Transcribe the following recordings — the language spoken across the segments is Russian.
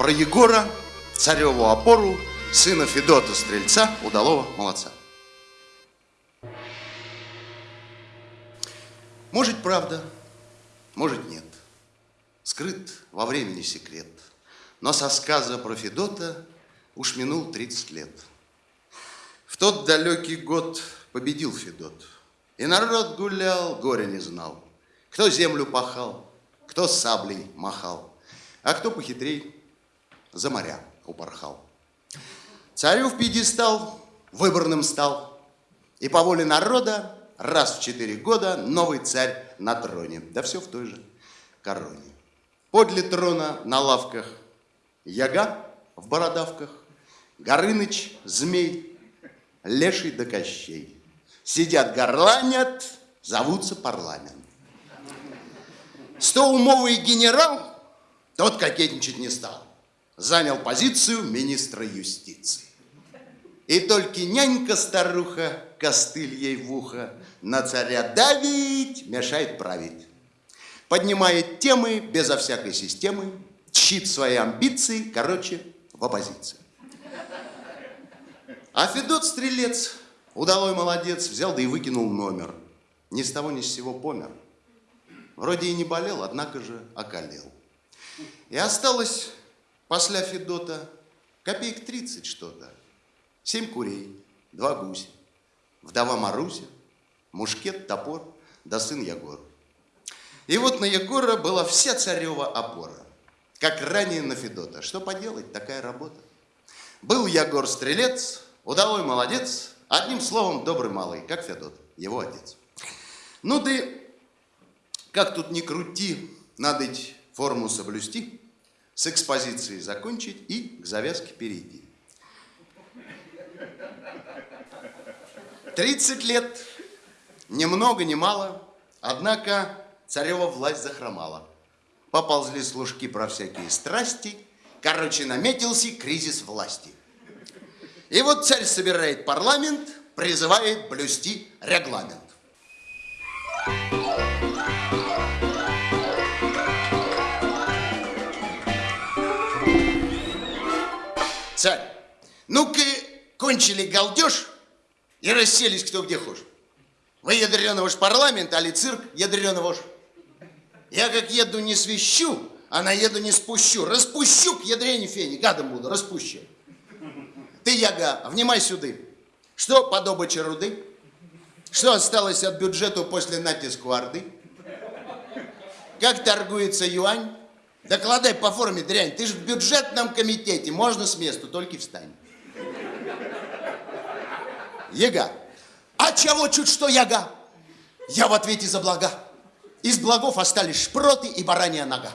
про Егора, цареву опору, сына Федота Стрельца, удалого молодца. Может, правда, может, нет. Скрыт во времени секрет. Но со сказа про Федота уж минул 30 лет. В тот далекий год победил Федот. И народ гулял, горя не знал. Кто землю пахал, кто саблей махал, а кто похитрей за моря упорхал. Царю в пьедестал выборным стал, и по воле народа раз в четыре года новый царь на троне, да все в той же короне. Подле трона на лавках яга в бородавках, Горыныч, змей, леший да кощей. Сидят, горланят, зовутся парламент. Стоумовый генерал, тот кокетничать не стал, занял позицию министра юстиции. И только нянька-старуха, костыль ей в ухо, на царя давить, мешает править. Поднимает темы безо всякой системы, чит свои амбиции, короче, в оппозиции. А Федот Стрелец, удалой молодец, взял да и выкинул номер. Ни с того ни с сего помер. Вроде и не болел, однако же околел. И осталось после Федота копеек 30 что-то. Семь курей, два гуся, вдова Маруся, мушкет, топор, да сын Егор. И вот на Егора была вся царева опора, как ранее на Федота. Что поделать, такая работа. Был Егор стрелец, удалой молодец, одним словом, добрый малый, как Федот, его отец. Ну ты как тут не крути, надо форму соблюсти, с экспозицией закончить и к завязке перейти. 30 лет, ни много ни мало, однако царева власть захромала. Поползли служки про всякие страсти, короче, наметился кризис власти. И вот царь собирает парламент, призывает блюсти регламент. Ну-ка, кончили галдеж и расселись кто где хочет. Вы ядреного ж парламент, али цирк ядреного ж. Я как еду не свищу, а на еду не спущу. Распущу к ядрене фени, гадом буду, распущу. Ты, Яга, внимай сюда. Что по добыче руды? Что осталось от бюджета после натиску Орды? Как торгуется юань? Докладай по форме, дрянь. Ты же в бюджетном комитете. Можно с места, только встань. Яга. А чего чуть что яга? Я в ответе за блага. Из благов остались шпроты и баранья нога.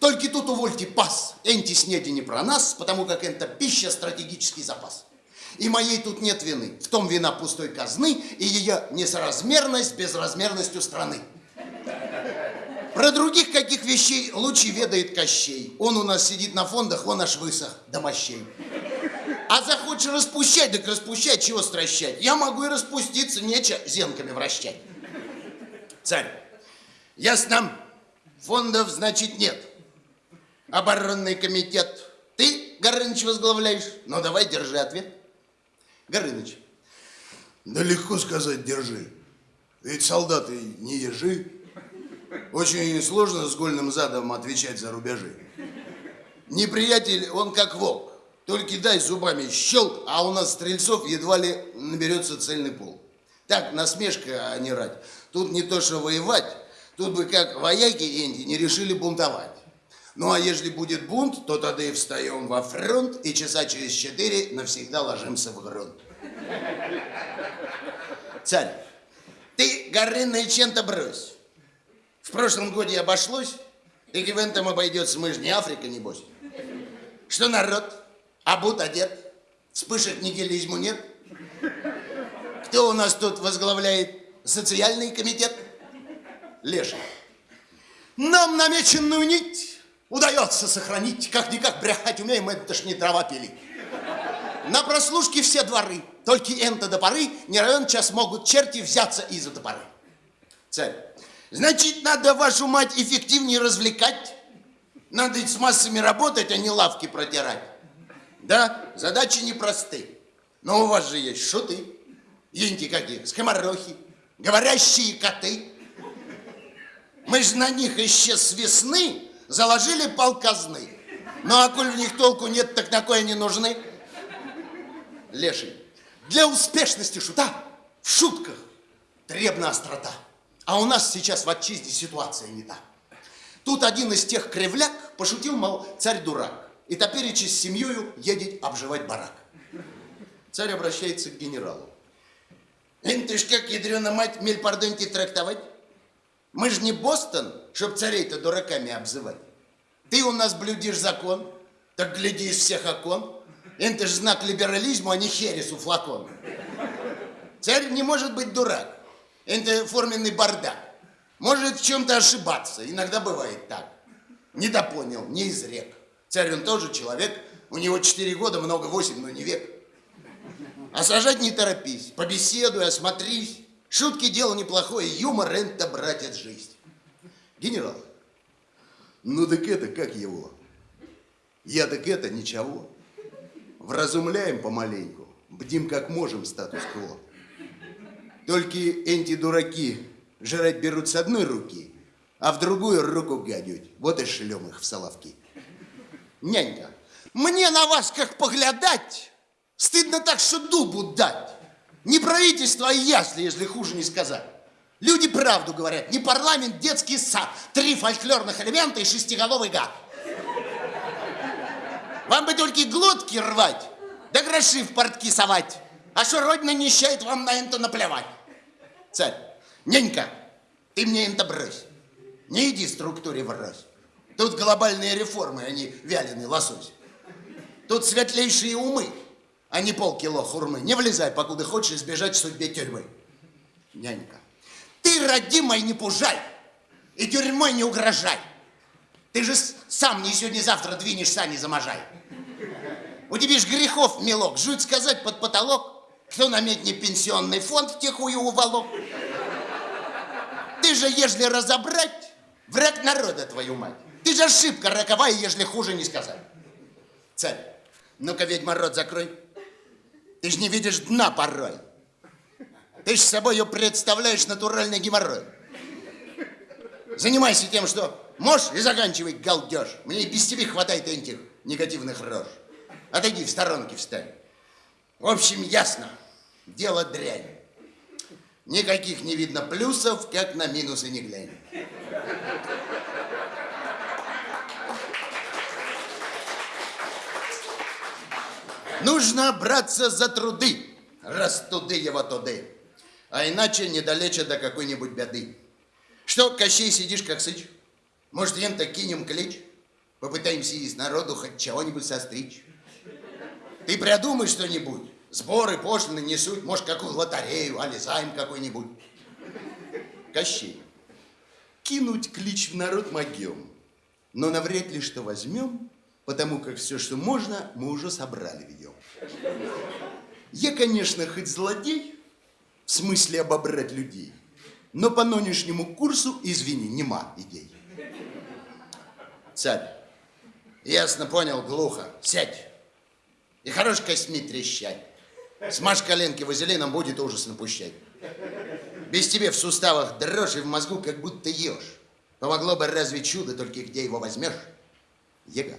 Только тут увольте пас. Энти снеди не про нас, потому как это пища стратегический запас. И моей тут нет вины. В том вина пустой казны и ее несоразмерность безразмерностью страны. Про других каких вещей лучше ведает Кощей. Он у нас сидит на фондах, он аж высох до мощей. А захочешь распущать, так распущать, чего стращать? Я могу и распуститься, нечего зенками вращать. Царь, ясно, фондов, значит, нет. Оборонный комитет ты, Горыныч, возглавляешь? Ну, давай, держи ответ. Горыныч. Да легко сказать, держи. Ведь солдаты не ежи. Очень сложно с гольным задом отвечать за рубежи. Неприятель, он как волк. Только дай зубами щелк, а у нас стрельцов едва ли наберется цельный пол. Так, насмешка, а не рать. Тут не то, что воевать, тут бы как вояки Энди не решили бунтовать. Ну, а если будет бунт, то тогда и встаем во фронт, и часа через четыре навсегда ложимся в грунт. Царь, ты горынный чем-то брось. В прошлом годе обошлось, и этом обойдется, мы же не Африка, небось. Что народ? Обут одет? Вспышек нигилизму нет? Кто у нас тут возглавляет социальный комитет? Леша. Нам намеченную нить удается сохранить. Как-никак брехать умеем, это ж не трава пили. На прослушке все дворы, только энто до поры не равен час могут черти взяться из-за топоры. Царь. Значит, надо вашу мать эффективнее развлекать. Надо ведь с массами работать, а не лавки протирать. Да, задачи непросты. Но у вас же есть шуты, енти какие, скоморохи, говорящие коты. Мы же на них еще с весны заложили полказны. Ну, а коль в них толку нет, так на кое они нужны? Леший, для успешности шута в шутках требна острота. А у нас сейчас в отчизне ситуация не та. Тут один из тех кривляк пошутил, мол, царь дурак. И топеречи с семьей едет обживать барак. Царь обращается к генералу. Эн ты ж как, ядрена мать, мельпардоньки трактовать? Мы же не Бостон, чтоб царей-то дураками обзывать. Ты у нас блюдишь закон, так гляди из всех окон. Это же знак либерализма, а не хересу флакон. Царь не может быть дурак. Это форменный бардак. Может в чем-то ошибаться. Иногда бывает так. Не допонял, не изрек. Царь он тоже человек. У него четыре года, много восемь, но не век. А сажать не торопись. Побеседуй, осмотрись. Шутки дело неплохое. Юмор – это, братец, жизнь. Генерал, Ну так это как его? Я так это ничего. Вразумляем помаленьку, бдим как можем статус-кво. Только эти дураки жрать берут с одной руки, а в другую руку гадят. Вот и шлем их в соловки. Нянька, мне на вас как поглядать, стыдно так, что дубу дать. Не правительство, а ясли, если хуже не сказать. Люди правду говорят, не парламент, детский сад, три фольклорных элемента и шестиголовый гад. Вам бы только глотки рвать, да гроши в портки совать. А что родина нищает, вам на это наплевать. Царь, нянька, ты мне это брось. Не иди структуре врозь. Тут глобальные реформы, а не вяленый лосось. Тут светлейшие умы, а не полкило хурмы. Не влезай, покуда хочешь избежать судьбе тюрьмы. Нянька, ты, родимой, не пужай и тюрьмой не угрожай. Ты же сам не сегодня-завтра двинешь сани заможай. У тебя ж грехов мелок, жуть сказать под потолок, кто на медне пенсионный фонд втихую уволок. Ты же, ежели разобрать, враг народа, твою мать. Ты же ошибка роковая, ежели хуже не сказать. Царь, ну-ка, ведьма, рот закрой. Ты же не видишь дна порой. Ты же с собой представляешь натуральный геморрой. Занимайся тем, что можешь, и заканчивай галдеж. Мне и без тебя хватает этих негативных рож. Отойди в сторонке встань. В общем, ясно. Дело дрянь. Никаких не видно плюсов, как на минусы не глянь. Нужно браться за труды, раз туды его туды. А иначе недалече до какой-нибудь беды. Что, Кощей, сидишь как сыч? Может, ем-то кинем клич? Попытаемся из народу хоть чего-нибудь состричь. Ты придумай что-нибудь. Сборы, пошлины несут, может, какую лотерею, али займ какой-нибудь. Кощей. Кинуть клич в народ могем, но навряд ли что возьмем, потому как все, что можно, мы уже собрали ведем. Я, конечно, хоть злодей, в смысле обобрать людей, но по нынешнему курсу, извини, нема идей. Царь, ясно понял, глухо, сядь. И хорош костьми трещать. Смажь коленки вазелином, будет ужас напущать. Без тебе в суставах дрожь и в мозгу как будто ешь. Помогло бы разве чудо, только где его возьмешь? Ега,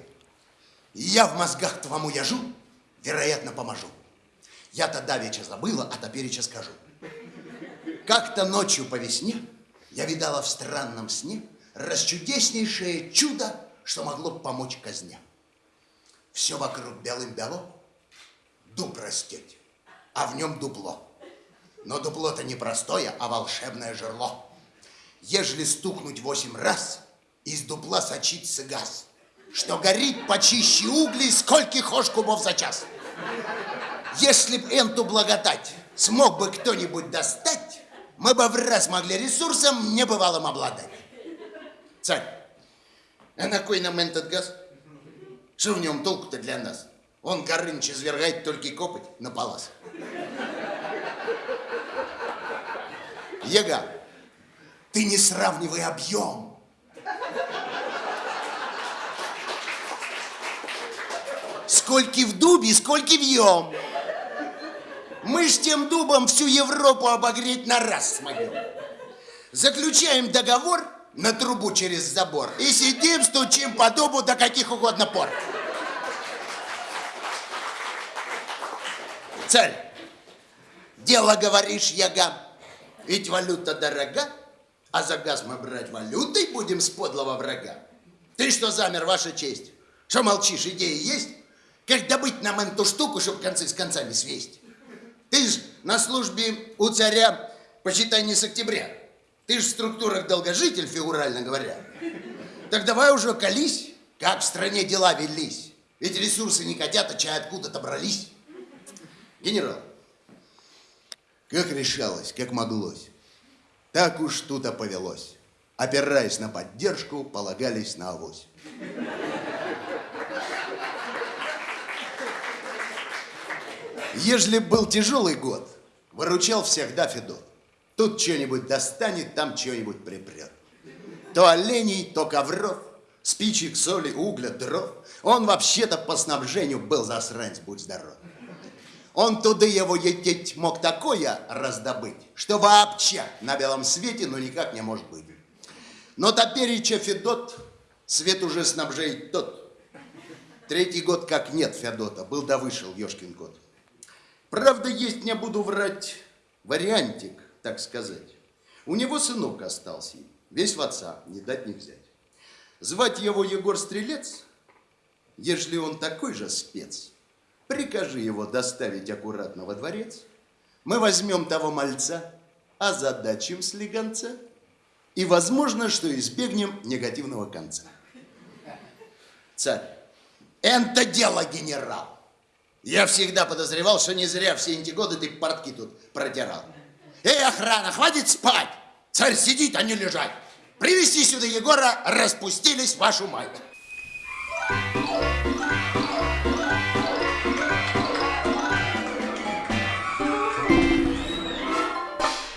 я в мозгах твому яжу, вероятно, поможу. Я-то давеча забыла, а топереча скажу. Как-то ночью по весне я видала в странном сне расчудеснейшее чудо, что могло помочь казне. Все вокруг белым-бело, дуб растет, а в нем дупло. Но дупло-то не простое, а волшебное жерло. Ежели стукнуть восемь раз, из дупла сочится газ, что горит почище углей, сколько хошь кубов за час. Если б эту благодать смог бы кто-нибудь достать, мы бы в раз могли ресурсом небывалым обладать. Царь, а на кой нам этот газ? Что в нем толку-то для нас? Он Горыныч извергает только копоть на палас. Ега, ты не сравнивай объем. Сколько в дубе, сколько вьем. Мы ж тем дубом всю Европу обогреть на раз смогем. Заключаем договор на трубу через забор и сидим, стучим по дубу до каких угодно пор. Царь, дело говоришь, яга, ведь валюта дорога, а за газ мы брать валютой будем с подлого врага. Ты что замер, ваша честь? Что молчишь, идеи есть? Как добыть нам эту штуку, чтобы концы с концами свесть? Ты ж на службе у царя, почитай, не с октября. Ты ж в структурах долгожитель, фигурально говоря. Так давай уже колись, как в стране дела велись. Ведь ресурсы не хотят, а чай откуда-то брались. Генерал, как решалось, как моглось. Так уж тут-то повелось. Опираясь на поддержку, полагались на авось. Ежели был тяжелый год, выручал всегда Федот. Тут что-нибудь достанет, там что-нибудь припрет. То оленей, то ковров, спичек, соли, угля, дров. Он вообще-то по снабжению был засранец, будь здоров. Он туда его ететь мог такое раздобыть, что вообще на белом свете ну никак не может быть. Но топереча Федот, свет уже снабжает тот. Третий год как нет Федота, был да вышел Ёшкин кот. Правда, есть, не буду врать, вариантик, так сказать. У него сынок остался, весь в отца, не дать не взять. Звать его Егор Стрелец, ежели он такой же спец, прикажи его доставить аккуратно во дворец, мы возьмем того мальца, озадачим слегонца, и возможно, что избегнем негативного конца. Царь, это дело, генерал. Я всегда подозревал, что не зря все эти годы ты портки тут протирал. Эй, охрана, хватит спать! Царь сидит, а не лежать. Привести сюда Егора, распустились вашу мать.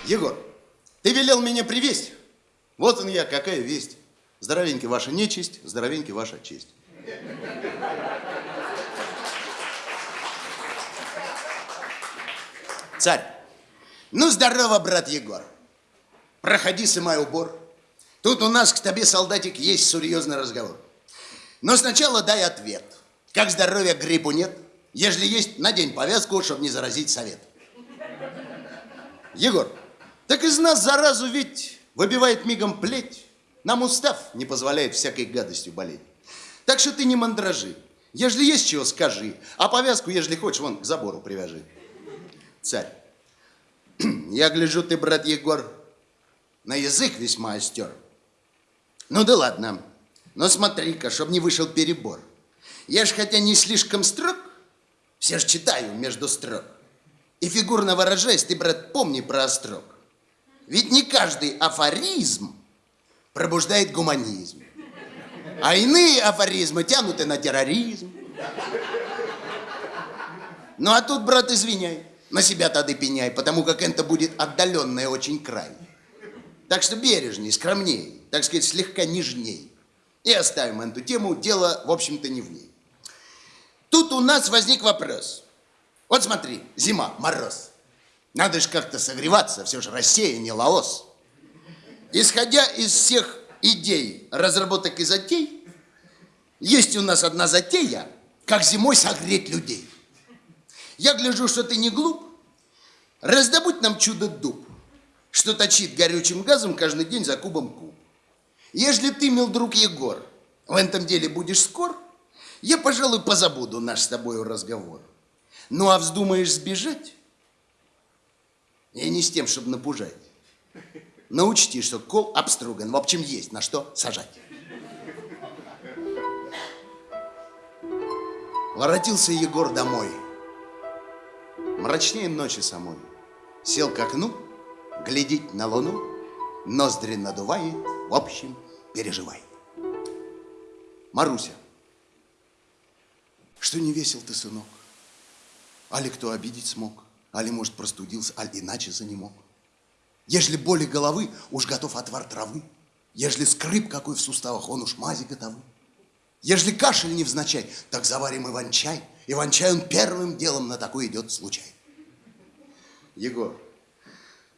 Егор, ты велел меня привезть. Вот он я, какая весть. Здоровенький ваша нечисть, здоровенький ваша честь. Царь, ну здорово, брат Егор. Проходи, сымай убор. Тут у нас к тебе, солдатик, есть серьезный разговор. Но сначала дай ответ. Как здоровье, гриппу нет? Ежели есть, надень повязку, чтобы не заразить совет. Егор, так из нас заразу ведь выбивает мигом плеть. Нам устав не позволяет всякой гадостью болеть. Так что ты не мандражи. Ежели есть чего, скажи. А повязку, ежели хочешь, вон к забору привяжи. Царь, я гляжу, ты, брат Егор, на язык весьма остер. Ну да ладно, но смотри-ка, чтоб не вышел перебор. Я ж хотя не слишком строг, все ж читаю между строк. И фигурно выражаясь, ты, брат, помни про острог. Ведь не каждый афоризм пробуждает гуманизм. А иные афоризмы тянуты на терроризм. Ну а тут, брат, извиняй, на себя тогда пеняй, потому как это будет отдаленный очень край. Так что бережней, скромней, так сказать, слегка нежней. И оставим эту тему, дело, в общем-то, не в ней. Тут у нас возник вопрос. Вот смотри, зима, мороз. Надо же как-то согреваться, все же Россия, не Лаос. Исходя из всех идей, разработок и затей, есть у нас одна затея, как зимой согреть людей. Я гляжу, что ты не глуп. Раздобудь нам чудо-дуб, что точит горючим газом каждый день за кубом куб. Ежели ты, мил друг Егор, в этом деле будешь скор, я, пожалуй, позабуду наш с тобой разговор. Ну, а вздумаешь сбежать, я не с тем, чтобы напужать. Но учти, что кол обструган, в общем, есть на что сажать. Воротился Егор домой. Мрачнее ночи самой. Сел к окну, глядит на луну, ноздри надувает, в общем, переживает. Маруся, что не весел ты, сынок? Али кто обидеть смог? Али, может, простудился, аль иначе за не мог? Ежели боли головы, уж готов отвар травы. Ежели скрип какой в суставах, он уж мази готовы. Ежели кашель не невзначай, так заварим иван-чай. Иван-чай он первым делом на такой идет случай. Егор,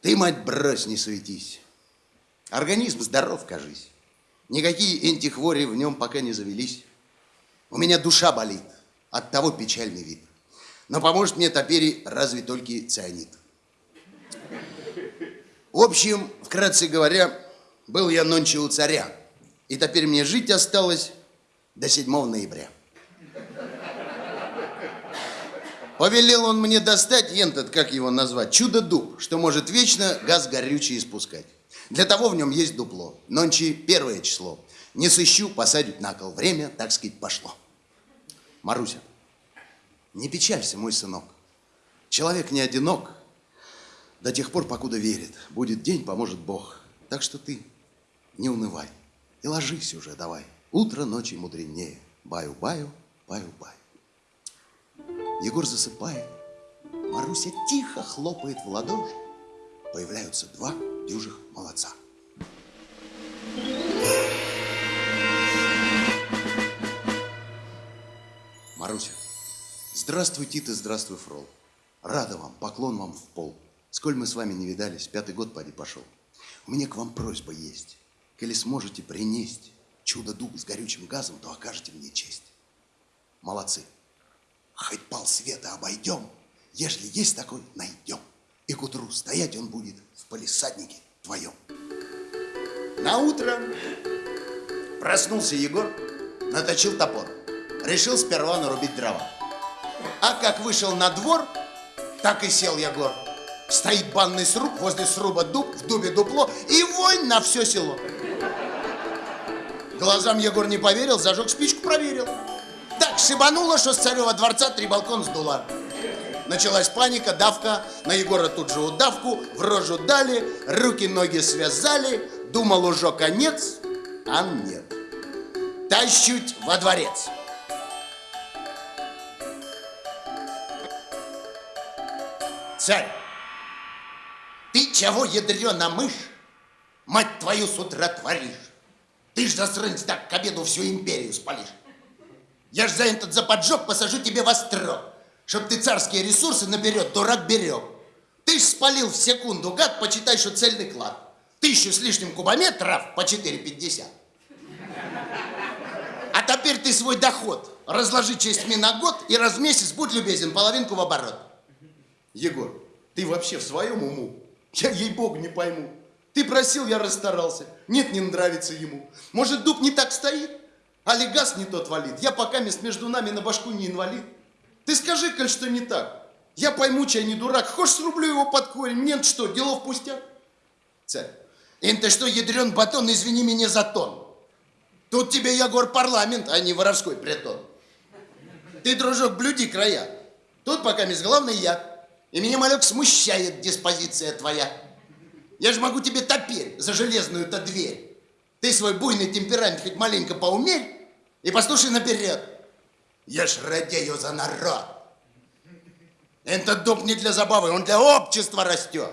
ты, мать, брось, не суетись. Организм здоров, кажись. Никакие антихвори в нем пока не завелись. У меня душа болит, от того печальный вид. Но поможет мне теперь разве только цианид. В общем, вкратце говоря, был я нонче у царя. И теперь мне жить осталось до 7 ноября. Повелел он мне достать, ентот, как его назвать, чудо-дуб, что может вечно газ горючий испускать. Для того в нем есть дупло. Нонче первое число. Не сыщу, посадить на кол. Время, так сказать, пошло. Маруся, не печалься, мой сынок. Человек не одинок до тех пор, покуда верит. Будет день, поможет Бог. Так что ты не унывай и ложись уже давай. Утро ночи мудренее. Баю-баю, баю-баю. Егор засыпает. Маруся тихо хлопает в ладоши. Появляются два дюжих молодца. Маруся, здравствуй, Тита, здравствуй, Фрол. Рада вам, поклон вам в пол. Сколь мы с вами не видались, пятый год поди пошел. У меня к вам просьба есть. Коли сможете принести чудо-дуб с горючим газом, то окажете мне честь. Молодцы. Хоть пол света обойдем, ежели есть такой, найдем. И к утру стоять он будет в полисаднике твоем. На утро проснулся Егор, наточил топор. Решил сперва нарубить дрова. А как вышел на двор, так и сел Егор. Стоит банный сруб, возле сруба дуб, в дубе дупло, и вонь на все село. Глазам Егор не поверил, зажег спичку, проверил. Шибануло, что с царева дворца три балкон сдуло. Началась паника, давка, на Егора тут же удавку, в рожу дали, руки-ноги связали, думал уже конец, а нет. Тащуть во дворец. Царь, ты чего, ядрена мышь, мать твою с утра творишь? Ты ж, засранец, так к обеду всю империю спалишь. Я ж за этот за поджог посажу тебе во строк, чтоб ты царские ресурсы наперед, дурак, берег. Ты ж спалил в секунду, гад, почитай, что цельный клад. Тысячу с лишним кубометров по 4,50. А теперь ты свой доход разложи частьми на год и раз в месяц, будь любезен, половинку в оборот. Егор, ты вообще в своем уму? Я, ей-богу, не пойму. Ты просил, я расстарался. Нет, не нравится ему. Может, дуб не так стоит? Али газ не тот валит. Я пока мест между нами на башку не инвалид. Ты скажи, коль что не так. Я пойму, чай не дурак. Хочешь, срублю его под корень? Мне что, делов пустяк? Царь, это что, ядрен батон, извини меня за тон. Тут тебе, Ягор, парламент, а не воровской притон. Ты, дружок, блюди края. Тут пока мисс главный я. И меня, малек, смущает диспозиция твоя. Я же могу тебе теперь за железную-то дверь. Ты свой буйный темперамент хоть маленько поумерь и послушай наперед. Я ж радею за народ. Этот дуб не для забавы, он для общества растет.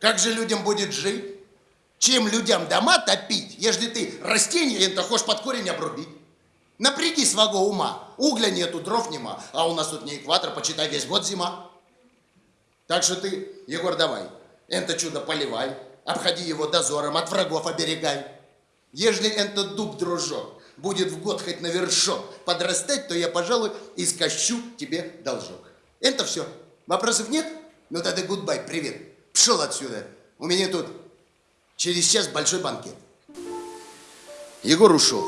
Как же людям будет жить? Чем людям дома топить, если ты растение это хочешь под корень обрубить? Напряги своего ума. Угля нету, дров нема, а у нас тут не экватор, почитай, весь год зима. Так что ты, Егор, давай, это чудо поливай, обходи его дозором, от врагов оберегай. Ежели этот дуб, дружок, будет в год хоть на вершок подрастать, то я, пожалуй, искощу тебе должок. Это все. Вопросов нет? Ну тогда гудбай, привет. Пшел отсюда. У меня тут через час большой банкет. Егор ушел,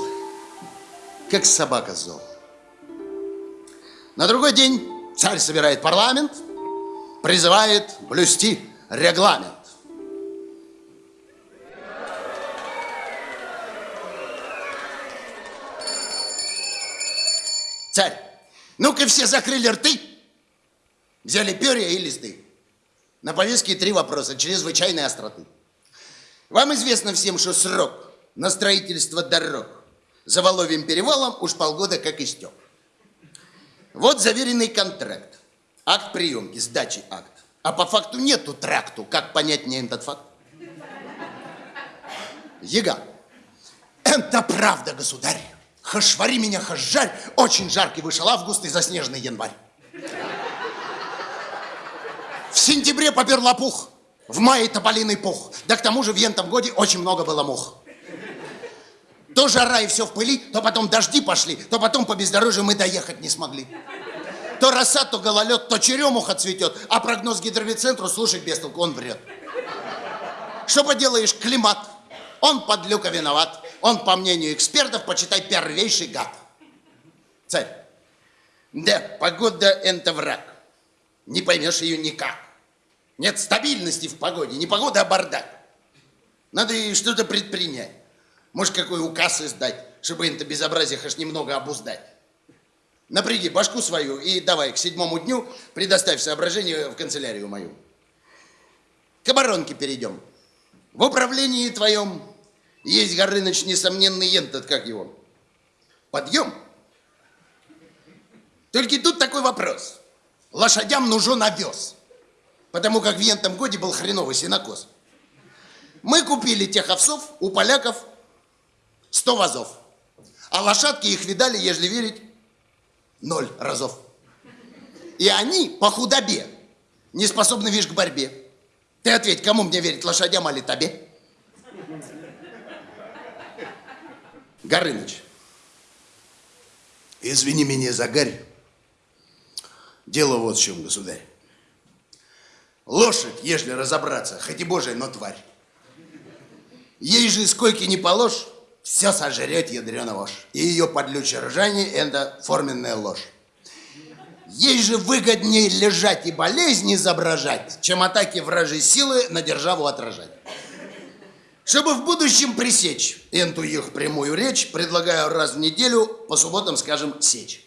как собака зол. На другой день царь собирает парламент, призывает блюсти регламент. Царь, ну-ка все закрыли рты, взяли перья и листы. На повестке три вопроса чрезвычайной остроты. Вам известно всем, что срок на строительство дорог за Воловьим перевалом уж полгода как истек. Вот заверенный контракт, акт приемки, сдачи акт. А по факту нету тракту. Как понять мне этот факт? Ега, это правда, государь. Хашвари меня, хашжарь, очень жаркий вышел август и заснеженный январь. В сентябре попер лопух, в мае тополиный пух. Да к тому же в ентом годе очень много было мух. То жара и все в пыли, то потом дожди пошли, то потом по бездорожью мы доехать не смогли. То роса, то гололед, то черемуха цветет, а прогноз гидровицентру слушать без толку, он врет. Что поделаешь, климат, он под люка виноват. Он, по мнению экспертов, почитай, первейший гад. Царь, да, погода – это враг. Не поймешь ее никак. Нет стабильности в погоде, не погода, а бардак. Надо и что-то предпринять. Может, какой указ издать, чтобы это безобразие хоть немного обуздать. Напряги башку свою и давай к седьмому дню предоставь соображение в канцелярию мою. К оборонке перейдем. В управлении твоем есть, Горыныч, несомненный ентот, как его. Подъем. Только тут такой вопрос. Лошадям нужен овес. Потому как в ентом годе был хреновый сенокос. Мы купили тех овсов у поляков 100 вазов. А лошадки их видали, ежели верить, ноль разов. И они по худобе не способны, видишь, к борьбе. Ты ответь, кому мне верить, лошадям или тебе? Горыныч, извини меня за гарь. Дело вот в чем, государь. Лошадь, ежели разобраться, хоть и божия, но тварь. Ей же сколько не положь, все сожрет ядрена вошь. И ее подлючее ржание – это форменная ложь. Ей же выгоднее лежать и болезни изображать, чем атаки вражьей силы на державу отражать. Чтобы в будущем пресечь эту их прямую речь, предлагаю раз в неделю, по субботам, скажем, сечь.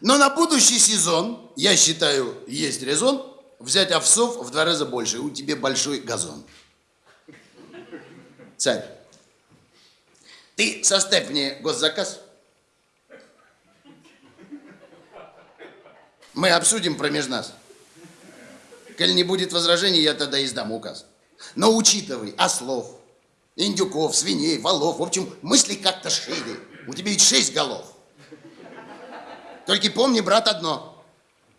Но на будущий сезон, я считаю, есть резон взять овсов в два раза больше. У тебя большой газон. Царь, ты составь мне госзаказ. Мы обсудим промеж нас. Коль не будет возражений, я тогда издам указ. Но учитывай ослов, индюков, свиней, валов, в общем, мысли как-то шире. У тебя ведь шесть голов. Только помни, брат, одно.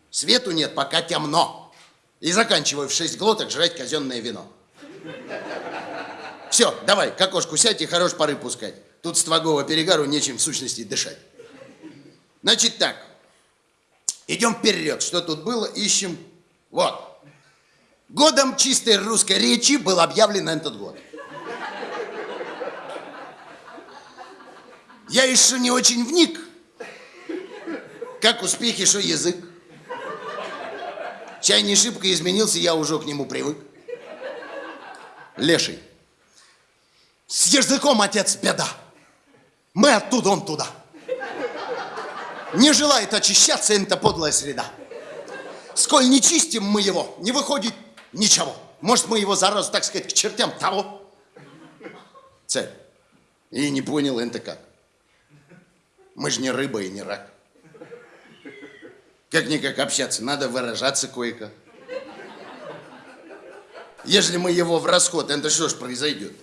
Свету нет, пока темно. И заканчивай в шесть глоток жрать казенное вино. Все, давай, к окошку сядь и хорош пары пускать. Тут с твоего перегару нечем в сущности дышать. Значит так, идем вперед. Что тут было? Ищем. Вот. Годом чистой русской речи был объявлен этот год. Я еще не очень вник, как успехи, что язык. Чай не шибко изменился, я уже к нему привык. Леший. С языком, отец, беда. Мы оттуда, он туда. Не желает очищаться эта подлая среда. Сколь не чистим мы его, не выходит ничего. Может, мы его заразу, так сказать, к чертям того? Царь. И не понял это как. Мы же не рыба и не рак. Как-никак общаться, надо выражаться кое-как. Если мы его в расход, это что ж произойдет?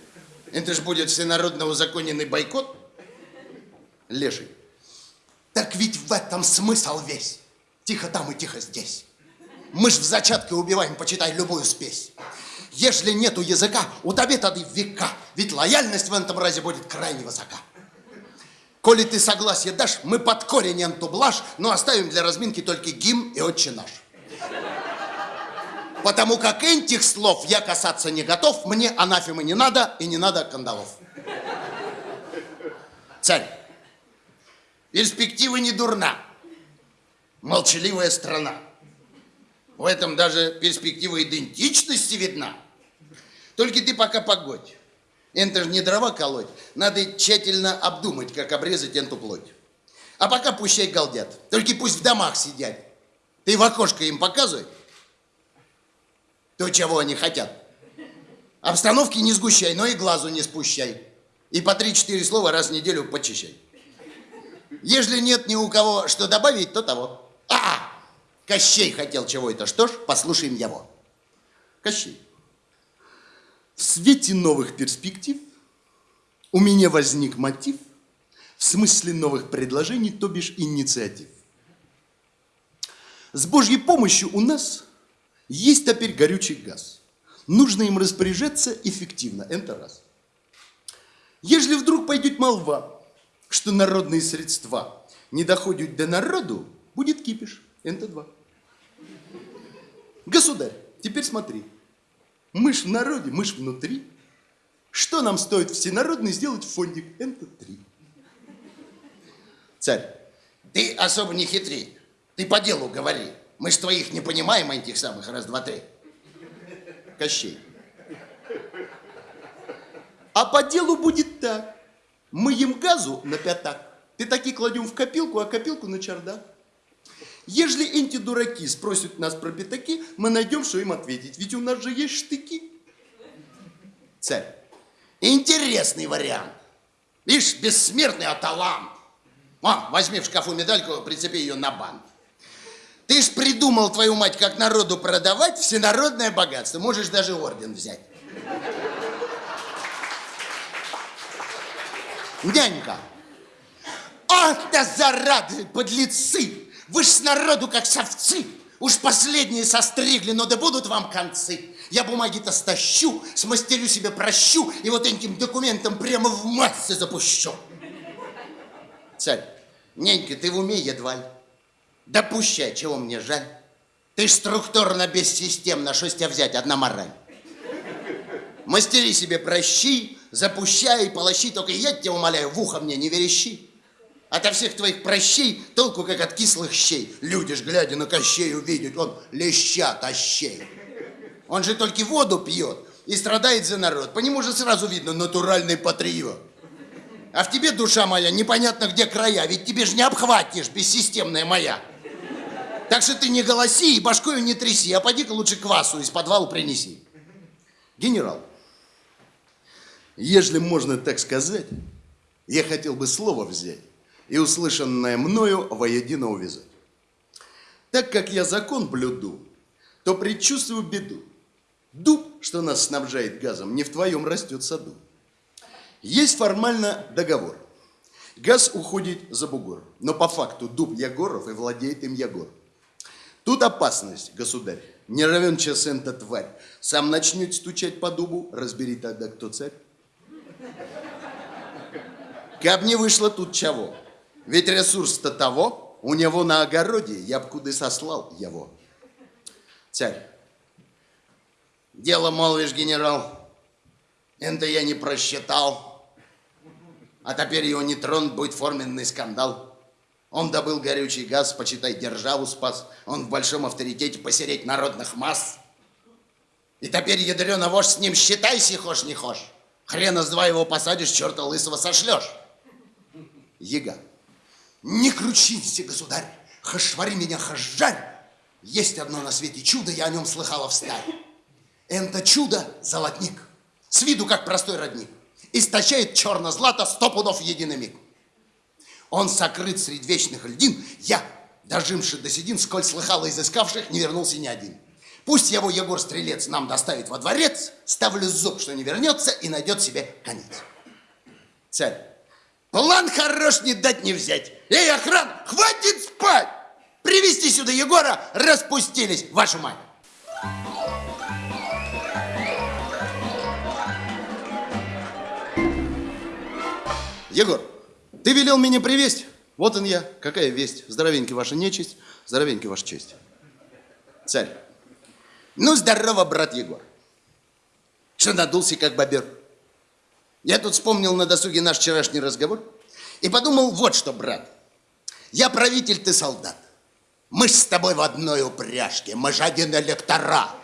Это ж будет всенародно узаконенный бойкот? Леший. Так ведь в этом смысл весь. Тихо там и тихо здесь. Мы ж в зачатке убиваем, почитай, любую спесь. Если нету языка, у тебе тогда века. Ведь лояльность в этом разе будет крайне высока. Коли ты согласие дашь, мы под корень эту блажь, но оставим для разминки только гимн и отче наш. Потому как этих слов я касаться не готов, мне анафемы не надо и не надо кандалов. Царь, перспектива не дурна. Молчаливая страна. В этом даже перспектива идентичности видна. Только ты пока погодь. Это же не дрова колоть. Надо тщательно обдумать, как обрезать эту плоть. А пока пущай галдят. Только пусть в домах сидят. Ты в окошко им показывай. То, чего они хотят. Обстановки не сгущай, но и глазу не спущай. И по три-четыре слова раз в неделю почищай. Ежели нет ни у кого что добавить, то того. А, Кощей хотел чего это. Что ж, послушаем его. Кощей. В свете новых перспектив у меня возник мотив В смысле новых предложений, то бишь инициатив. С Божьей помощью у нас есть теперь горючий газ. Нужно им распоряжаться эффективно. Это раз. Ежели вдруг пойдет молва, что народные средства не доходят до народу, будет кипиш. Это два. Государь, теперь смотри. Мышь в народе, мышь внутри. Что нам стоит всенародный сделать фондик? Это три. Царь, ты особо не хитри. Ты по делу говори. Мы ж твоих не понимаем, этих самых раз, два, три. Кощей. А по делу будет так. Мы им газу на пятак. Ты таки кладем в копилку, а копилку на чердак. Ежели эти дураки спросят нас про пятаки, мы найдем, что им ответить. Ведь у нас же есть штыки. Царь, интересный вариант. Видишь, бессмертный аталант. О, возьми в шкафу медальку, прицепи ее на бант. Ты ж придумал, твою мать, как народу продавать всенародное богатство. Можешь даже орден взять. Нянька. Ах, да зарады, подлецы! Вы ж с народу как совцы. Уж последние состригли, но да будут вам концы. Я бумаги-то стащу, смастерю себе прощу и вот этим документом прямо в массы запущу. Царь, нянька, ты в уме едва ли? Да пущай, чего мне жаль. Ты ж структурно бессистемно, что с тебя взять, одна мораль. Мастери себе прощи, запущай полощи, только я тебя умоляю, в ухо мне не верещи. Ото всех твоих прощей толку, как от кислых щей. Люди ж, глядя на Кощей, увидят, он леща тащей. Он же только воду пьет и страдает за народ. По нему же сразу видно, натуральный патриот. А в тебе, душа моя, непонятно где края, ведь тебе же не обхватишь, бессистемная моя. Так что ты не голоси и башкою не тряси, а поди-ка лучше квасу из подвала принеси. Генерал, ежели можно так сказать, я хотел бы слово взять и услышанное мною воедино увязать. Так как я закон блюду, то предчувствую беду. Дуб, что нас снабжает газом, не в твоем растет саду. Есть формально договор. Газ уходит за бугор, но по факту дуб Егоров и владеет им Егор. Тут опасность, государь. Не равен час эта тварь. Сам начнет стучать по дубу, разбери тогда, кто царь. Каб не вышло тут чего. Ведь ресурс-то того, у него на огороде, я б куда сослал его. Царь, дело молвишь, генерал, это я не просчитал. А теперь его не тронут, будет форменный скандал. Он добыл горючий газ, почитай, державу спас. Он в большом авторитете посереть народных масс. И теперь, ядрена вождь, с ним считайся, хошь не хошь. Хрена с два его посадишь, черта лысого сошлешь. Ега. Не кручинься, государь, хошвари меня, хожжарь. Есть одно на свете чудо, я о нем слыхала встарь. Это чудо – золотник. С виду как простой родник. Источает черно-злато сто пудов миг. Он сокрыт среди вечных льдин. Я, дожимший до седин, сколь слыхал изыскавших, не вернулся ни один. Пусть его Егор Стрелец нам доставит во дворец, ставлю зуб, что не вернется и найдет себе конец. Царь, план хорош не дать не взять. Эй, охран, хватит спать! Привести сюда Егора, распустились, вашу мать. Егор, ты велел меня привесть. Вот он я. Какая весть? Здоровенький ваша нечисть, здоровенький ваша честь. Царь. Ну, здорово, брат Егор. Что надулся, как бобер? Я тут вспомнил на досуге наш вчерашний разговор и подумал вот что, брат. Я правитель, ты солдат. Мы с тобой в одной упряжке, мы же один электорат.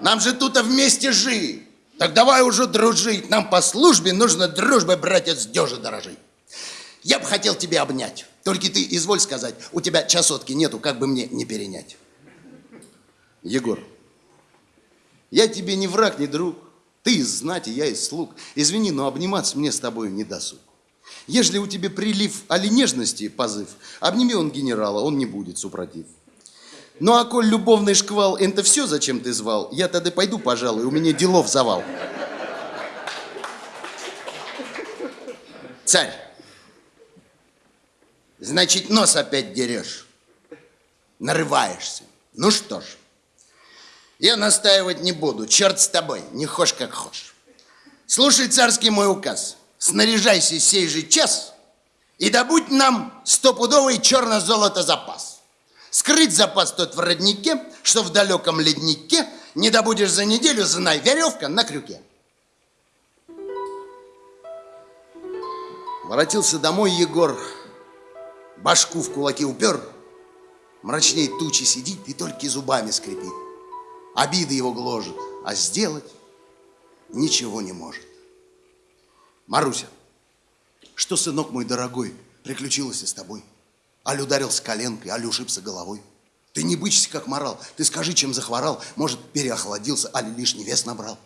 Нам же тут вместе жить. Так давай уже дружить. Нам по службе нужно дружбой, братец, дёжи дорожить. Я бы хотел тебя обнять. Только ты изволь сказать, у тебя часотки нету, как бы мне не перенять. Егор, я тебе не враг, не друг. Ты из знати, я из слуг. Извини, но обниматься мне с тобой не досуг. Ежели у тебя прилив али нежности позыв, обними он генерала, он не будет супротив. Ну а коль любовный шквал, это все, зачем ты звал, я тогда пойду, пожалуй, у меня делов завал. Царь, значит, нос опять дерешь, нарываешься. Ну что ж, я настаивать не буду, черт с тобой, не хошь как хошь. Слушай царский мой указ, снаряжайся сей же час и добудь нам стопудовый черно-золото запас. Скрыть запас тот в роднике, что в далеком леднике не добудешь за неделю, знай, веревка на крюке. Воротился домой Егор, башку в кулаки упер, мрачнее тучи сидит и только зубами скрипит. Обиды его гложет, а сделать ничего не может. Маруся, что, сынок мой дорогой, приключилось с тобой? Аль ударился коленкой, аль ушибся головой. Ты не бычься, как морал. Ты скажи, чем захворал. Может, переохладился, аль лишний вес набрал.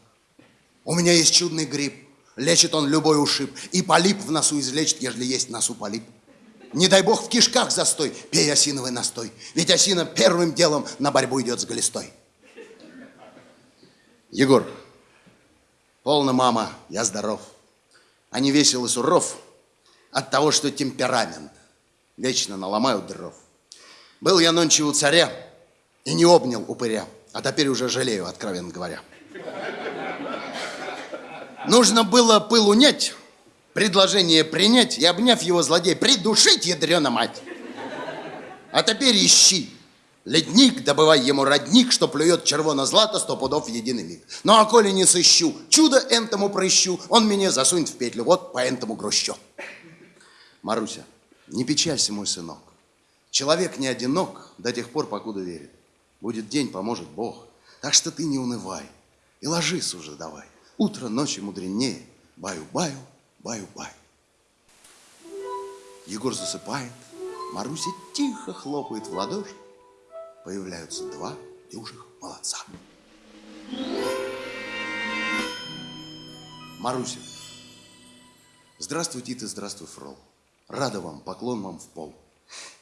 У меня есть чудный гриб. Лечит он любой ушиб. И полип в носу излечит, ежели есть в носу полип. Не дай бог в кишках застой, пей осиновый настой. Ведь осина первым делом на борьбу идет с глистой. Егор, полно, мама, я здоров. А не весел и суров от того, что темперамент. Вечно наломают дров. Был я нонче у царя и не обнял упыря, а теперь уже жалею, откровенно говоря. Нужно было пыл унять, предложение принять и, обняв его злодей, придушить, ядрена мать. А теперь ищи. Ледник, добывай ему родник, что плюет червоно-злато сто пудов в единый миг. Ну, а коли не сыщу, чудо энтому прыщу, он меня засунет в петлю, вот по энтому грущу. Маруся, не печалься, мой сынок. Человек не одинок до тех пор, покуда верит. Будет день, поможет Бог. Так что ты не унывай и ложись уже давай. Утро ночи мудренее. Баю-баю, баю-баю. Егор засыпает, Маруся тихо хлопает в ладоши. Появляются два дюжих молодца. Маруся, здравствуйте ты, здравствуй, Фрол. Рада вам, поклон вам в пол.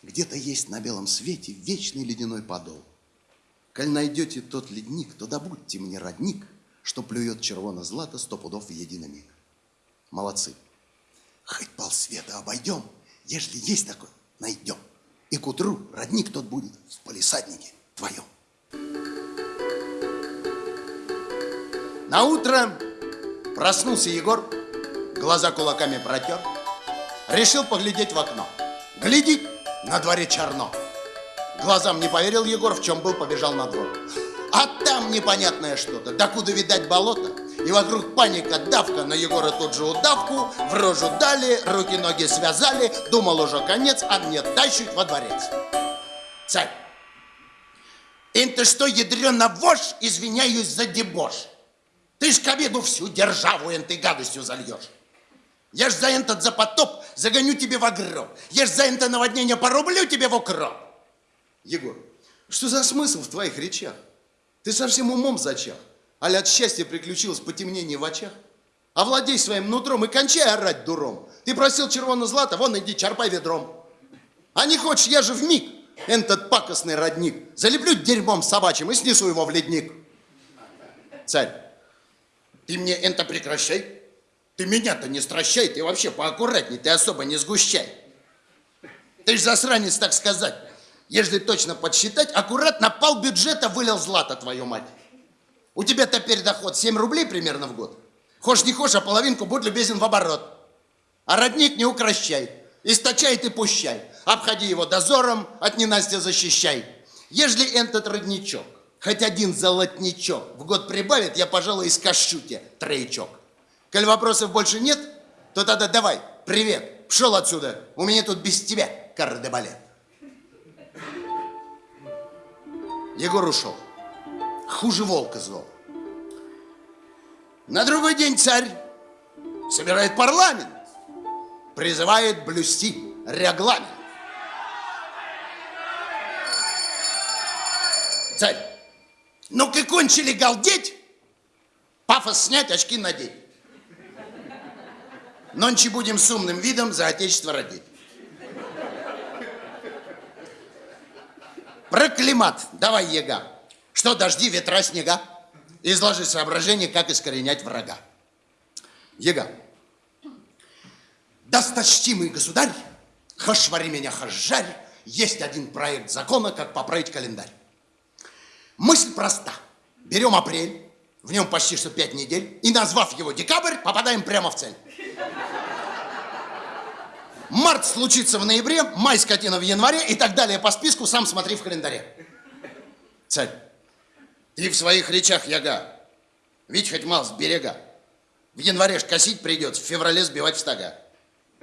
Где-то есть на белом свете вечный ледяной подол. Коль найдете тот ледник, то добудьте мне родник, что плюет червоно-злато сто пудов в единый миг. Молодцы. Хоть полсвета обойдем, ежели есть такой, найдем. И к утру родник тот будет в полисаднике твоем. На утро проснулся Егор, глаза кулаками протер, решил поглядеть в окно. Глядит, на дворе черно. Глазам не поверил Егор, в чем был, побежал на двор. А там непонятное что-то, докуда видать болото. И вокруг паника, давка, на Егора тут же удавку, в рожу дали, руки-ноги связали, думал уже конец, а мне тащут во дворец. Царь, это что, ядрена вошь, извиняюсь за дебош. Ты ж к обеду всю державу этой гадостью зальешь. Я ж за этот за потоп загоню тебе в гроб. Я ж за это наводнение порублю тебе в укроп. Егор, что за смысл в твоих речах? Ты совсем умом зачах. Аля от счастья приключилось потемнение в очах. Овладей своим нутром и кончай орать дуром. Ты просил червоно-злато, вон иди, черпай ведром. А не хочешь, я же в миг этот пакостный родник залеплю дерьмом собачьим и снесу его в ледник. Царь, ты мне это прекращай. Ты меня-то не стращай, ты вообще поаккуратней, ты особо не сгущай. Ты ж засранец, так сказать. Если точно подсчитать, аккуратно пол бюджета вылил злато, твою мать. У тебя теперь доход 7 рублей примерно в год. Хошь не хошь, а половинку будь любезен в оборот. А родник не укращай. Источай ты пущай. Обходи его дозором, от ненастья защищай. Ежели этот родничок, хоть один золотничок в год прибавит, я, пожалуй, искашу тебе троечок. Коль вопросов больше нет, то тогда давай, привет, пшел отсюда. У меня тут без тебя кардебалет. Егор ушел. Хуже волка зол. На другой день царь собирает парламент, призывает блюсти регламент. Царь, ну-ка кончили галдеть, пафос снять, очки надеть. Нонче будем с умным видом за отечество родить. Проклимат. Давай, Ега. Что, дожди, ветра, снега? Изложи соображение, как искоренять врага. Ега. Досточтимый государь, хашвари меня хашжарь, есть один проект закона, как поправить календарь. Мысль проста. Берем апрель, в нем почти что пять недель, и назвав его декабрь, попадаем прямо в цель. Март случится в ноябре, май скотина в январе и так далее по списку, сам смотри в календаре. Царь, ты в своих речах яга, ведь хоть мал с берега. В январе ж косить придется, в феврале сбивать в стога.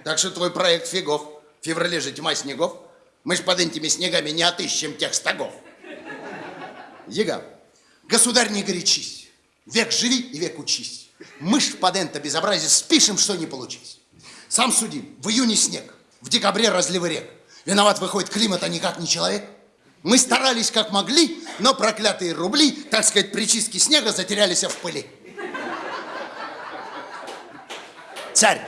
Так что твой проект фигов. В феврале же тьма снегов. Мы ж под этими снегами не отыщем тех стогов. Яга, государь, не горячись. Век живи и век учись. Мы ж под это безобразие спишем, что не получись. Сам суди, в июне снег, в декабре разливы рек. Виноват выходит климат, а никак не человек. Мы старались как могли, но проклятые рубли, так сказать, при чистке снега затерялись в пыли. Царь,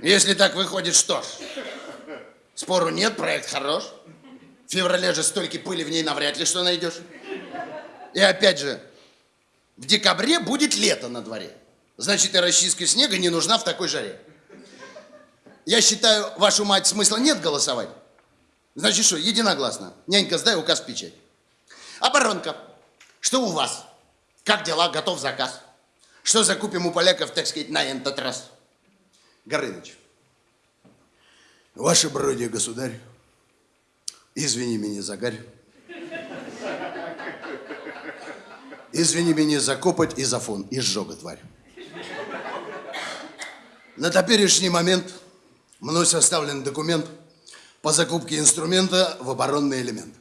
если так выходит, что ж, спору нет, проект хорош. В феврале же столько пыли в ней навряд ли что найдешь. И опять же, в декабре будет лето на дворе. Значит, и расчистка снега не нужна в такой жаре. Я считаю, вашу мать смысла нет голосовать. Значит, что, единогласно. Нянька, сдай указ печать. Оборонка, что у вас? Как дела? Готов заказ? Что закупим у поляков, так сказать, на этот раз? Горыныч. Ваше бродие, государь, извини меня за гарь. Извини меня за копоть и за фон, и сжога, тварь. На теперешний момент мной составлен документ по закупке инструмента в оборонный элемент.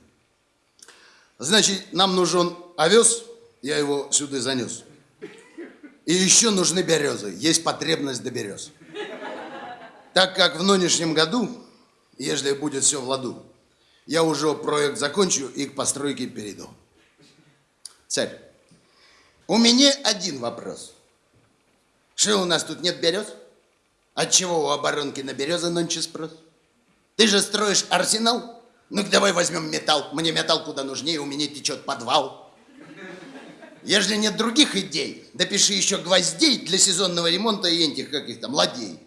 Значит, нам нужен овес, я его сюда занес. И еще нужны березы, есть потребность до берез. Так как в нынешнем году, если будет все в ладу, я уже проект закончу и к постройке перейду. Царь, у меня один вопрос. Что у нас тут нет берез? Отчего у оборонки на березы нонче спрос? Ты же строишь арсенал? Ну-ка давай возьмем металл. Мне металл куда нужнее, у меня течет подвал. Если нет других идей, допиши еще гвоздей для сезонного ремонта и этих, как их там, ладей.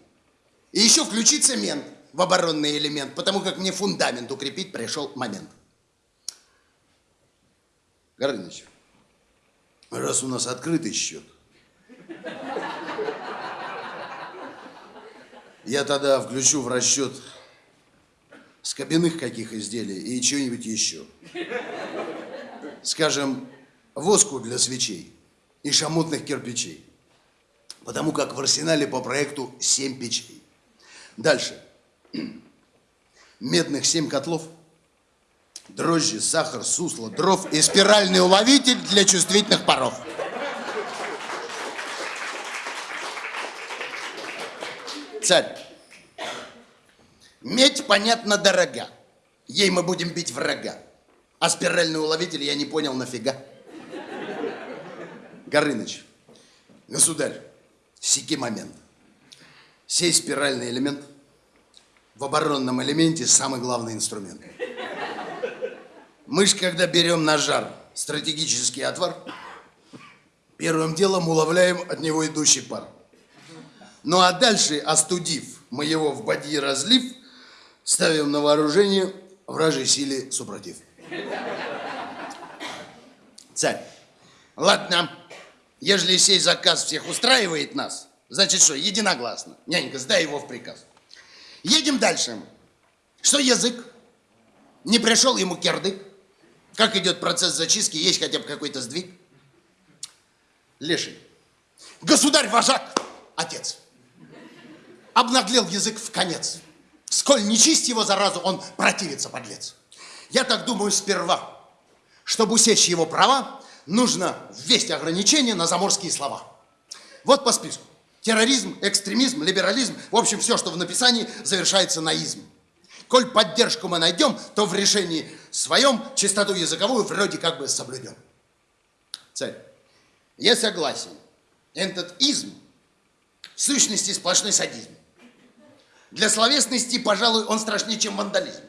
И еще включи цемент в оборонный элемент, потому как мне фундамент укрепить пришел момент. Горыныч, раз у нас открытый счет, я тогда включу в расчет скобяных каких изделий и чего-нибудь еще. Скажем, воску для свечей и шамотных кирпичей. Потому как в арсенале по проекту 7 печей. Дальше. Медных 7 котлов, дрожжи, сахар, сусло, дров и спиральный уловитель для чувствительных паров. Царь, медь, понятно, дорога. Ей мы будем бить врага. А спиральный уловитель я не понял нафига. Горыныч, государь, сики момент. Сей спиральный элемент в оборонном элементе самый главный инструмент. Мы ж, когда берем на жар стратегический отвар, первым делом уловляем от него идущий пар. Ну а дальше, остудив, мы его в бадьи разлив, ставим на вооружение вражей силе супротив. Царь, ладно, ежели сей заказ всех устраивает нас, Значит, что, единогласно. Нянька, сдай его в приказ. Едем дальше. Что язык? Не пришел ему кирдык? Как идет процесс зачистки? Есть хотя бы какой-то сдвиг? Леший. Государь-вожак, отец. Обнаглел язык в конец. Сколь не чисть его заразу, он противится, подлец. Я так думаю сперва, чтобы усечь его права, нужно ввести ограничения на заморские слова. Вот по списку. Терроризм, экстремизм, либерализм, в общем, все, что в написании, завершается на изм. Коль поддержку мы найдем, то в решении своем чистоту языковую вроде как бы соблюдем. Цель. Я согласен. Этот изм в сущности сплошной садизм. Для словесности, пожалуй, он страшнее, чем вандализм.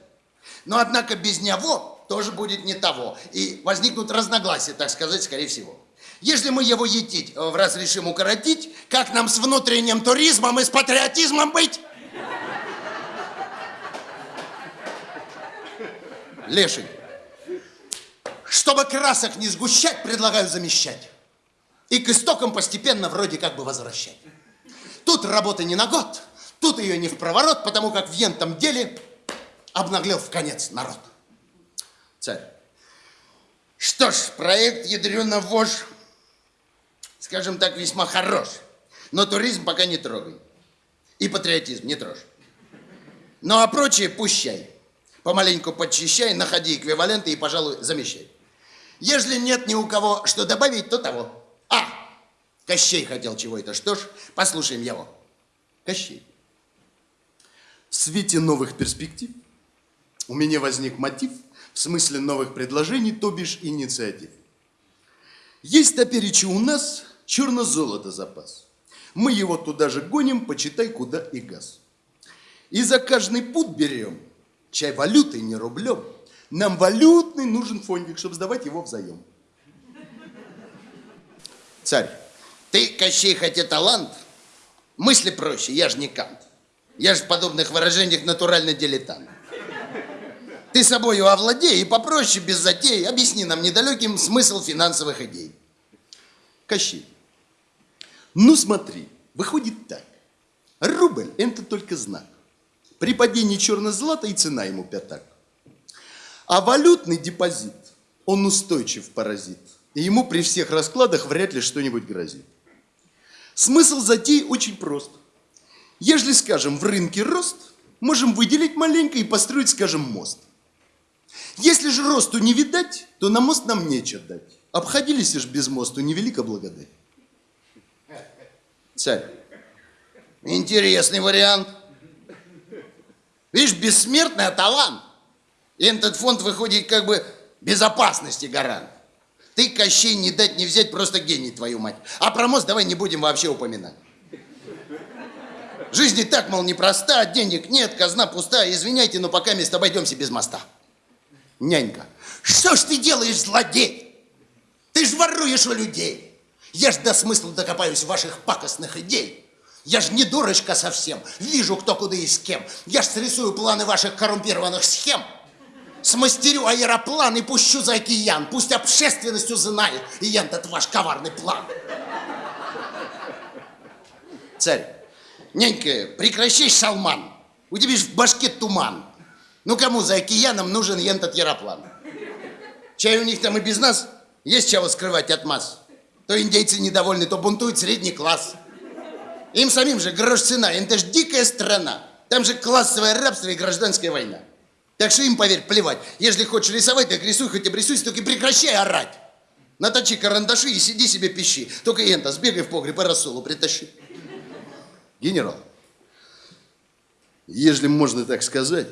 Но, однако, без него тоже будет не того. И возникнут разногласия, так сказать, скорее всего. Если мы его етить в раз решим укоротить, как нам с внутренним туризмом и с патриотизмом быть? Леший, чтобы красок не сгущать, предлагаю замещать. И к истокам постепенно вроде как бы возвращать. Тут работа не на год, тут ее не в проворот, потому как в ентом деле обнаглел в конец народ. Царь. Что ж, проект ядрена вож, скажем так, весьма хорош. Но туризм пока не трогай. И патриотизм не трожь. Ну а прочее пущай. Помаленьку подчищай, находи эквиваленты и, пожалуй, замещай. Если нет ни у кого что добавить, то того. А, Кощей хотел чего это. Что ж, послушаем его. Кощей. В свете новых перспектив у меня возник мотив в смысле новых предложений, то бишь инициатив. Есть топеречи у нас черно-золото запас. Мы его туда же гоним, почитай, куда и газ. И за каждый путь берем, чай валютой, не рублем. Нам валютный нужен фондик, чтобы сдавать его взаим. Царь, ты, Кощей, хотя талант, мысли проще, я же не кант. Я же в подобных выражениях натурально дилетант. Ты собою овладей и попроще, без затей, объясни нам недалеким смысл финансовых идей. Кощей. Ну смотри, выходит так. Рубль – это только знак. При падении черно-злата и цена ему пятак. А валютный депозит, он устойчив паразит. И ему при всех раскладах вряд ли что-нибудь грозит. Смысл затеи очень прост. Если, скажем, в рынке рост, можем выделить маленько и построить, скажем, мост. Если же росту не видать, то на мост нам нечего дать. Обходились ж без мосту, невелика благодать. Царь, интересный вариант. Видишь, бессмертный, а талант. И этот фонд выходит как бы безопасности гарант. Ты, Кощей, не дать не взять, просто гений, твою мать. А про мост давай не будем вообще упоминать. Жизнь и так, мол, непроста, денег нет, казна пустая. Извиняйте, но пока мест обойдемся без моста. Нянька, что ж ты делаешь, злодей? Ты ж воруешь у людей. Я ж до смысла докопаюсь ваших пакостных идей. Я ж не дурочка совсем, вижу, кто куда и с кем. Я ж срисую планы ваших коррумпированных схем. Смастерю аэроплан и пущу за океан. Пусть общественность узнает и этот ваш коварный план. Царь, нянька, прекращай шалман. У тебя ж в башке туман. Ну кому за океаном нужен этот аэроплан? Чай у них там и без нас есть чего скрывать от масс. То индейцы недовольны, то бунтует средний класс. Им самим же грош цена, это ж дикая страна. Там же классовое рабство и гражданская война. Так что им, поверь, плевать. Если хочешь рисовать, так рисуй, хоть обрисуйся, только прекращай орать. Наточи карандаши и сиди себе пищи. Только энто, сбегай в погреб и рассолу притащи. Генерал, если можно так сказать,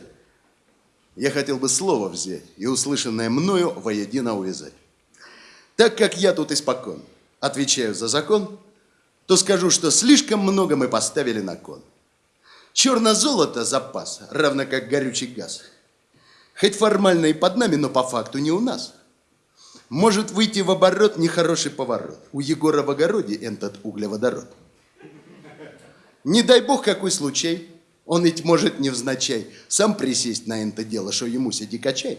я хотел бы слово взять и услышанное мною воедино увязать. Так как я тут испокон отвечаю за закон, то скажу, что слишком много мы поставили на кон. Черно-золото запас, равно как горючий газ – Хоть формально и под нами, но по факту не у нас. Может выйти в оборот нехороший поворот. У Егора в огороде этот углеводород. Не дай бог какой случай. Он ведь может невзначай сам присесть на это дело, что ему сиди качай.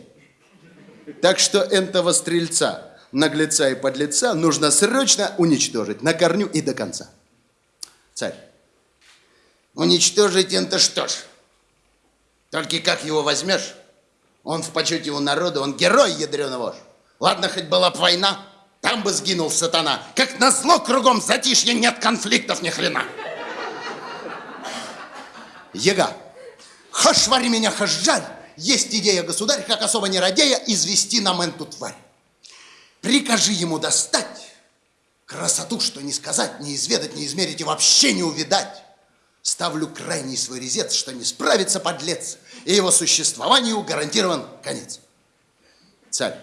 Так что этого стрельца, наглеца и подлеца нужно срочно уничтожить на корню и до конца. Царь. Уничтожить это что ж? Только как его возьмешь? Он в почете у народа, он герой ядреный вож. Ладно, хоть была бы война, там бы сгинул сатана. Как назло кругом затишье, нет конфликтов ни хрена. Ега, хошь вари меня, хошь жаль, есть идея, государь, как особо не радея, извести нам эту тварь. Прикажи ему достать красоту, что не сказать, не изведать, не измерить и вообще не увидать. Ставлю крайний свой резец, что не справится подлец, и его существованию гарантирован конец. Царь.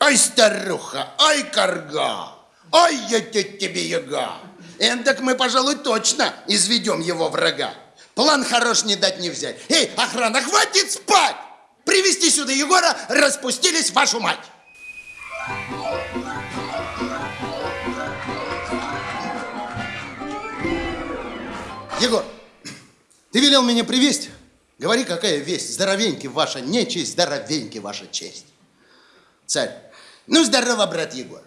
Ай, старуха, ай, корга, ай, я тебе яга. Эндак мы, пожалуй, точно изведем его врага. План хорош не дать не взять. Эй, охрана, хватит спать! Привести сюда Егора, распустились вашу мать! Егор, ты велел меня привезть? Говори, какая весть, здоровенький ваша нечесть, здоровенький ваша честь. Царь, ну здорово, брат Егор.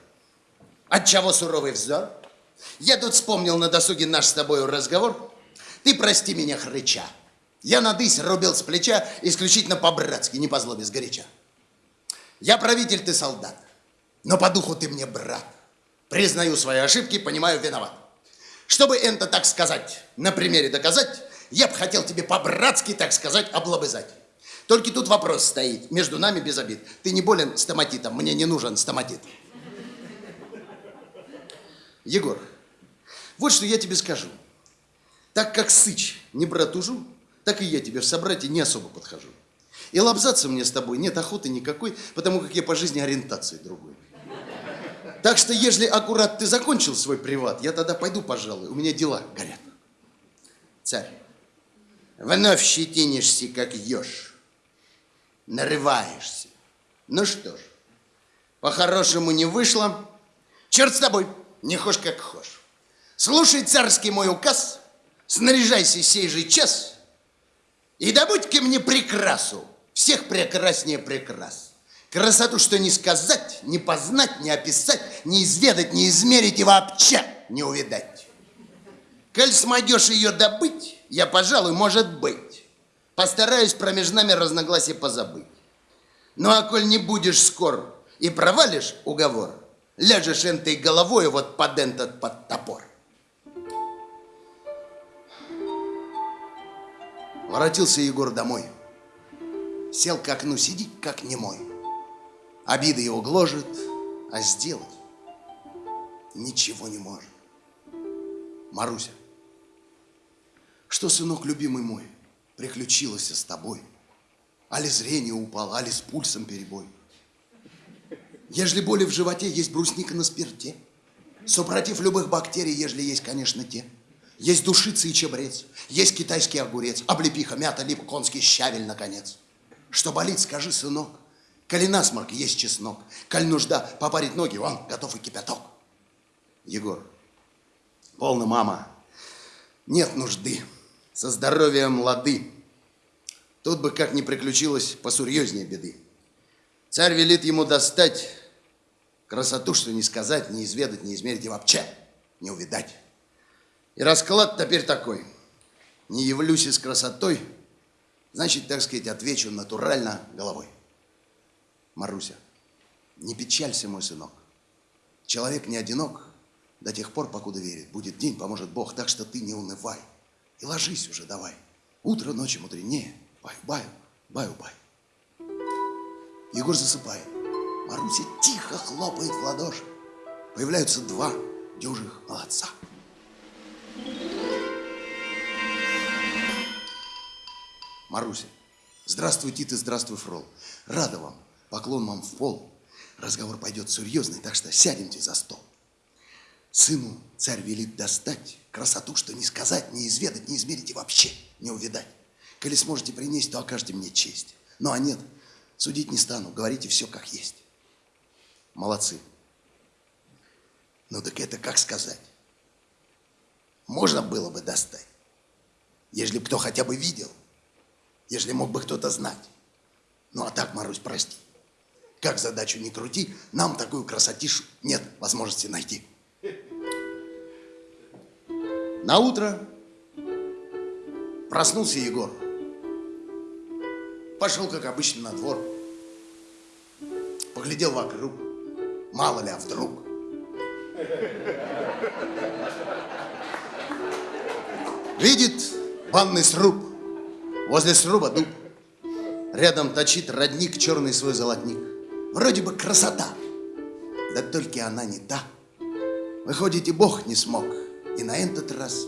Отчего суровый взор? Я тут вспомнил на досуге наш с тобою разговор. Ты прости меня, хрыча. Я надысь рубил с плеча исключительно по-братски, не по злобе сгоряча. Я правитель, ты солдат, но по духу ты мне брат. Признаю свои ошибки, понимаю, виноват. Чтобы это, так сказать, на примере доказать, я бы хотел тебе по-братски, так сказать, облобызать. Только тут вопрос стоит, между нами без обид. Ты не болен стоматитом, мне не нужен стоматит. Егор, вот что я тебе скажу. Так как Сыч не братужу, так и я тебе в собратье не особо подхожу. И лобзаться мне с тобой нет охоты никакой, потому как я по жизни ориентации другой. Так что, если аккурат ты закончил свой приват, я тогда пойду, пожалуй, у меня дела горят. Царь, вновь щетинишься, как еж, нарываешься. Ну что ж, по-хорошему не вышло. Черт с тобой, не хошь как хошь. Слушай царский мой указ, снаряжайся сей же час и добудь-ка мне прекрасу, всех прекраснее прекрас. Красоту, что не сказать, не познать, не описать, не изведать, не измерить и вообще не увидать. Коль смогешь ее добыть, я, пожалуй, может быть, постараюсь промеж нами разногласия позабыть. Ну, а коль не будешь скор и провалишь уговор, ляжешь энтой головой вот под этот под топор. Воротился Егор домой. Сел к окну, сидит как немой. Обида его гложет, а сделать ничего не может. Маруся, что, сынок любимый мой, приключилось с тобой? Али зрение упало, али с пульсом перебой? Ежели боли в животе, есть брусника на спирте. Супротив любых бактерий, ежели есть, конечно, те. Есть душица и чебрец, есть китайский огурец, облепиха, мята, лип, конский щавель, наконец. Что болит, скажи, сынок. Коли насморк, есть чеснок. Коль нужда попарить ноги, он готов и кипяток. Егор, полно, мама, нет нужды. Со здоровьем лады. Тут бы как ни приключилось посурьезнее беды. Царь велит ему достать красоту, что не сказать, не изведать, не измерить и вообще не увидать. И расклад теперь такой. Не явлюсь с красотой, значит, так сказать, отвечу натурально головой. Маруся, не печалься, мой сынок. Человек не одинок до тех пор, покуда верит. Будет день, поможет Бог, так что ты не унывай. И ложись уже давай. Утро ночи мудренее. Баю-баю, баю-бай. Егор засыпает. Маруся тихо хлопает в ладоши. Появляются два дюжих молодца. Маруся, здравствуй, Тит, и здравствуй, Фрол. Рада вам, поклон вам в пол. Разговор пойдет серьезный, так что сядемте за стол. Сыну царь велит достать красоту, что не сказать, не изведать, не измерить и вообще не увидать. Коли сможете принести, то окажете мне честь. Ну а нет, судить не стану, говорите все как есть. Молодцы. Ну так это как сказать? Можно было бы достать, ежели бы кто хотя бы видел, ежели мог бы кто-то знать. Ну а так, Марусь, прости. Как задачу не крути, нам такую красотишу нет возможности найти. На утро проснулся Егор. Пошел, как обычно, на двор. Поглядел вокруг. Мало ли, а вдруг. Видит банный сруб. Возле сруба дуб. Рядом точит родник черный свой золотник. Вроде бы красота. Да только она не та. Выходит, и Бог не смог. И на этот раз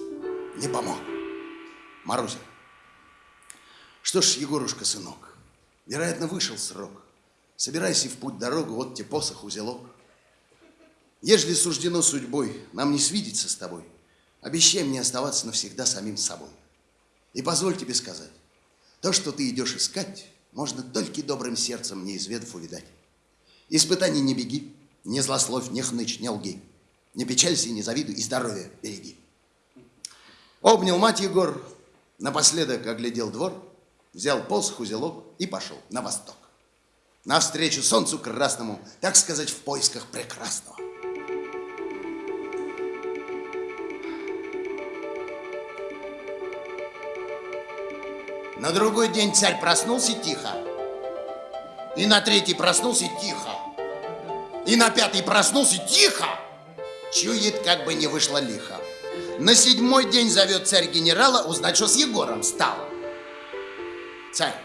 не помог. Маруся. Что ж, Егорушка, сынок, вероятно, вышел срок. Собирайся в путь дорогу, вот тебе посох, узелок. Ежели суждено судьбой нам не свидеться с тобой, обещай мне оставаться навсегда самим собой. И позволь тебе сказать, то, что ты идешь искать, можно только добрым сердцем, не изведав, увидать. Испытаний не беги, не злословь, не хнычь, не лги. Не печалься и не завидуй, и здоровье береги. Обнял мать Егор, напоследок оглядел двор, взял посох, узелок и пошел на восток. Навстречу солнцу красному, так сказать, в поисках прекрасного. На другой день царь проснулся тихо. И на третий проснулся тихо. И на пятый проснулся тихо. Чует, как бы не вышло лихо. На седьмой день зовет царь генерала узнать, что с Егором стало. Царь,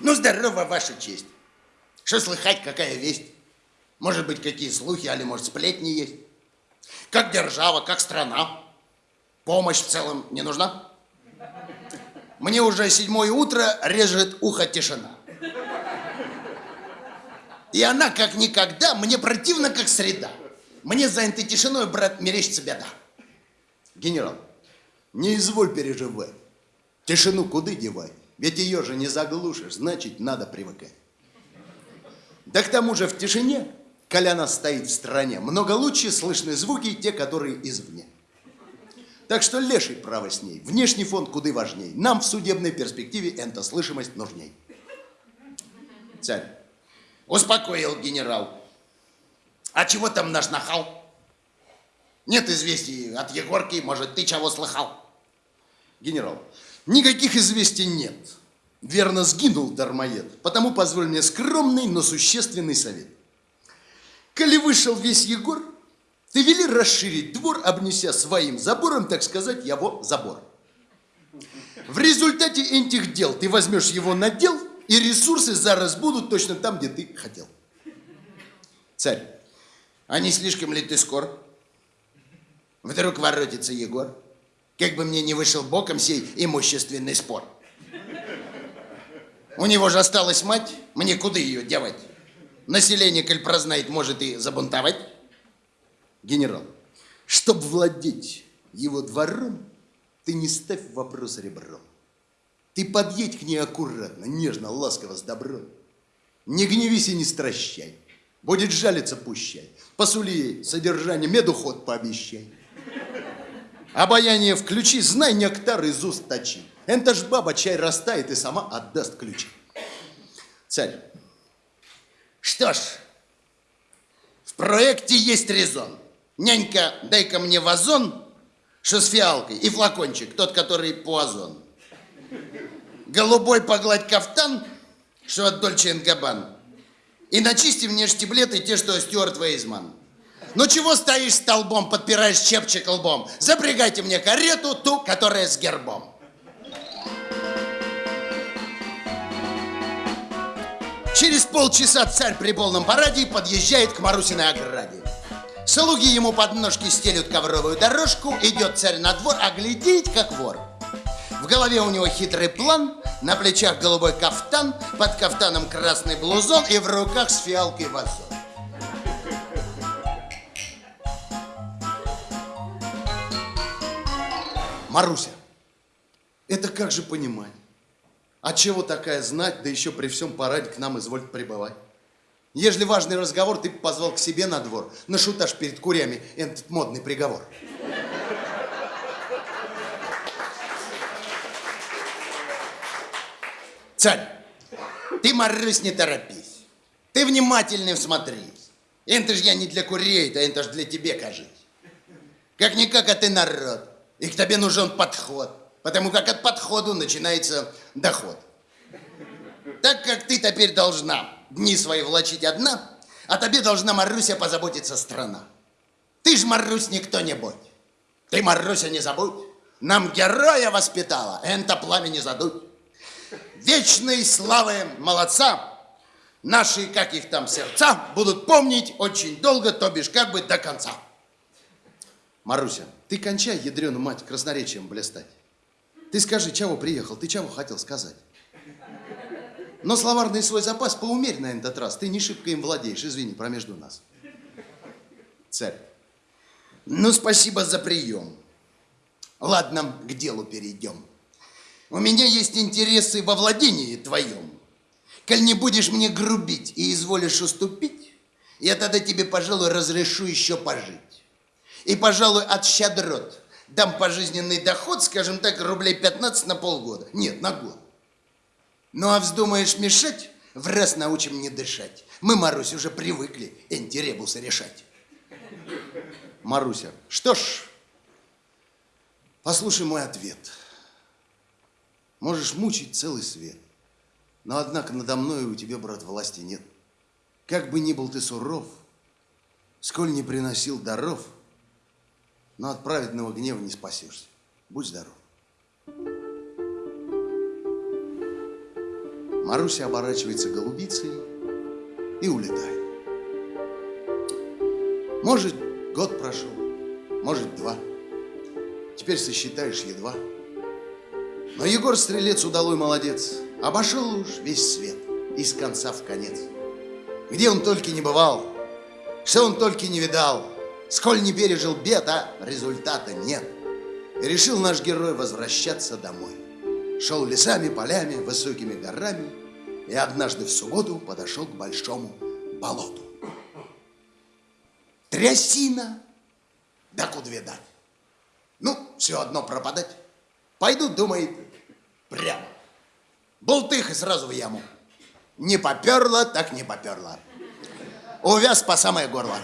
ну здорово, ваша честь. Что слыхать, какая весть? Может быть, какие слухи, али может сплетни есть? Как держава, как страна? Помощь в целом не нужна? Мне уже седьмое утро режет ухо тишина. И она, как никогда, мне противна, как среда. Мне за этой тишиной, брат, мерещится беда. Генерал, не изволь переживать. Тишину куда девать? Ведь ее же не заглушишь, значит, надо привыкать. Да к тому же в тишине, коляна стоит в стране, много лучше слышны звуки, те, которые извне. Так что леший право с ней. Внешний фон куда важней. Нам в судебной перспективе эта слышимость нужней. Царь, успокоил генерал. А чего там наш нахал? Нет известий от Егорки, может, ты чего слыхал? Генерал, никаких известий нет. Верно сгинул дармоед. Потому позволь мне скромный, но существенный совет. Коли вышел весь Егор, ты вели расширить двор, обнеся своим забором, так сказать, его забор. В результате этих дел ты возьмешь его на дел, и ресурсы зараз будут точно там, где ты хотел. Царь, а не слишком ли ты скор? Вдруг воротится Егор, как бы мне не вышел боком сей имущественный спор. У него же осталась мать, мне куда ее девать? Население, коль прознает, может и забунтовать. Генерал, чтоб владеть его двором, ты не ставь вопрос ребром. Ты подъедь к ней аккуратно, нежно, ласково, с добром. Не гневись и не стращай. Будет жалиться, пущай. Посули ей содержание, меду ход пообещай. Обаяние включи, знай, нектар из уст точи. Энта ж баба чай растает и сама отдаст ключи. Царь. Что ж, в проекте есть резон. Нянька, дай-ка мне вазон, что с фиалкой, и флакончик, тот, который по озон. Голубой погладь кафтан, что от Дольче Габан. И начисти мне штиблеты, те, что Стюарт Вейзман. Ну чего стоишь столбом, подпираешь чепчик лбом? Запрягайте мне карету, ту, которая с гербом. Через полчаса царь при полном параде подъезжает к Марусиной ограде. Слуги ему под ножки стелют ковровую дорожку, идет царь на двор, а глядеть, как вор. В голове у него хитрый план, на плечах голубой кафтан, под кафтаном красный блузон и в руках с фиалкой вазон. Маруся, это как же понимать? А чего такая знать, да еще при всем параде к нам изволит прибывать? Ежели важный разговор, ты позвал к себе на двор, на шутаж перед курями этот модный приговор. Царь, ты, Марусь, не торопись. Ты внимательно всмотрись. Это ж я не для курей, да это ж для тебе, кажись. Как-никак, а ты народ. И к тебе нужен подход. Потому как от подходу начинается доход. Так как ты теперь должна дни свои влачить одна, а тебе должна, Маруся, позаботиться страна. Ты ж, Марусь, не кто-нибудь. Ты, Маруся, не забудь, нам героя воспитала, это пламя не задуть. Вечной славы молодца, наши, как их там, сердца, будут помнить очень долго, то бишь как бы до конца. Маруся, ты кончай, ядрену мать, красноречием блистать. Ты скажи, чего приехал, ты чего хотел сказать? Но словарный свой запас поумерь на этот раз. Ты не шибко им владеешь, извини, промежду нас. Царь. Ну, спасибо за прием. Ладно, к делу перейдем. У меня есть интересы во владении твоем. Коль не будешь мне грубить и изволишь уступить, я тогда тебе, пожалуй, разрешу еще пожить. И, пожалуй, от щедрот Дам пожизненный доход, скажем так, рублей 15 на полгода. Нет, на год. Ну, а вздумаешь мешать, в раз научим не дышать. Мы, Марусь, уже привыкли энтиребусы решать. Маруся, что ж, послушай мой ответ. Можешь мучить целый свет, но, однако, надо мной у тебя, брат, власти нет. Как бы ни был ты суров, сколь не приносил даров, но от праведного гнева не спасешься. Будь здоров. Маруся оборачивается голубицей и улетает. Может, год прошел, может, два. Теперь сосчитаешь едва. Но Егор Стрелец удалой молодец. Обошел уж весь свет, из конца в конец. Где он только не бывал, что он только не видал, сколь не пережил бед, а результата нет. И решил наш герой возвращаться домой. Шел лесами, полями, высокими горами и однажды в субботу подошел к большому болоту. Трясина, да куда видать. Ну, все одно пропадать. Пойду, думает, прямо. Болтых и сразу в яму. Не поперло, так не поперло. Увяз по самое горло.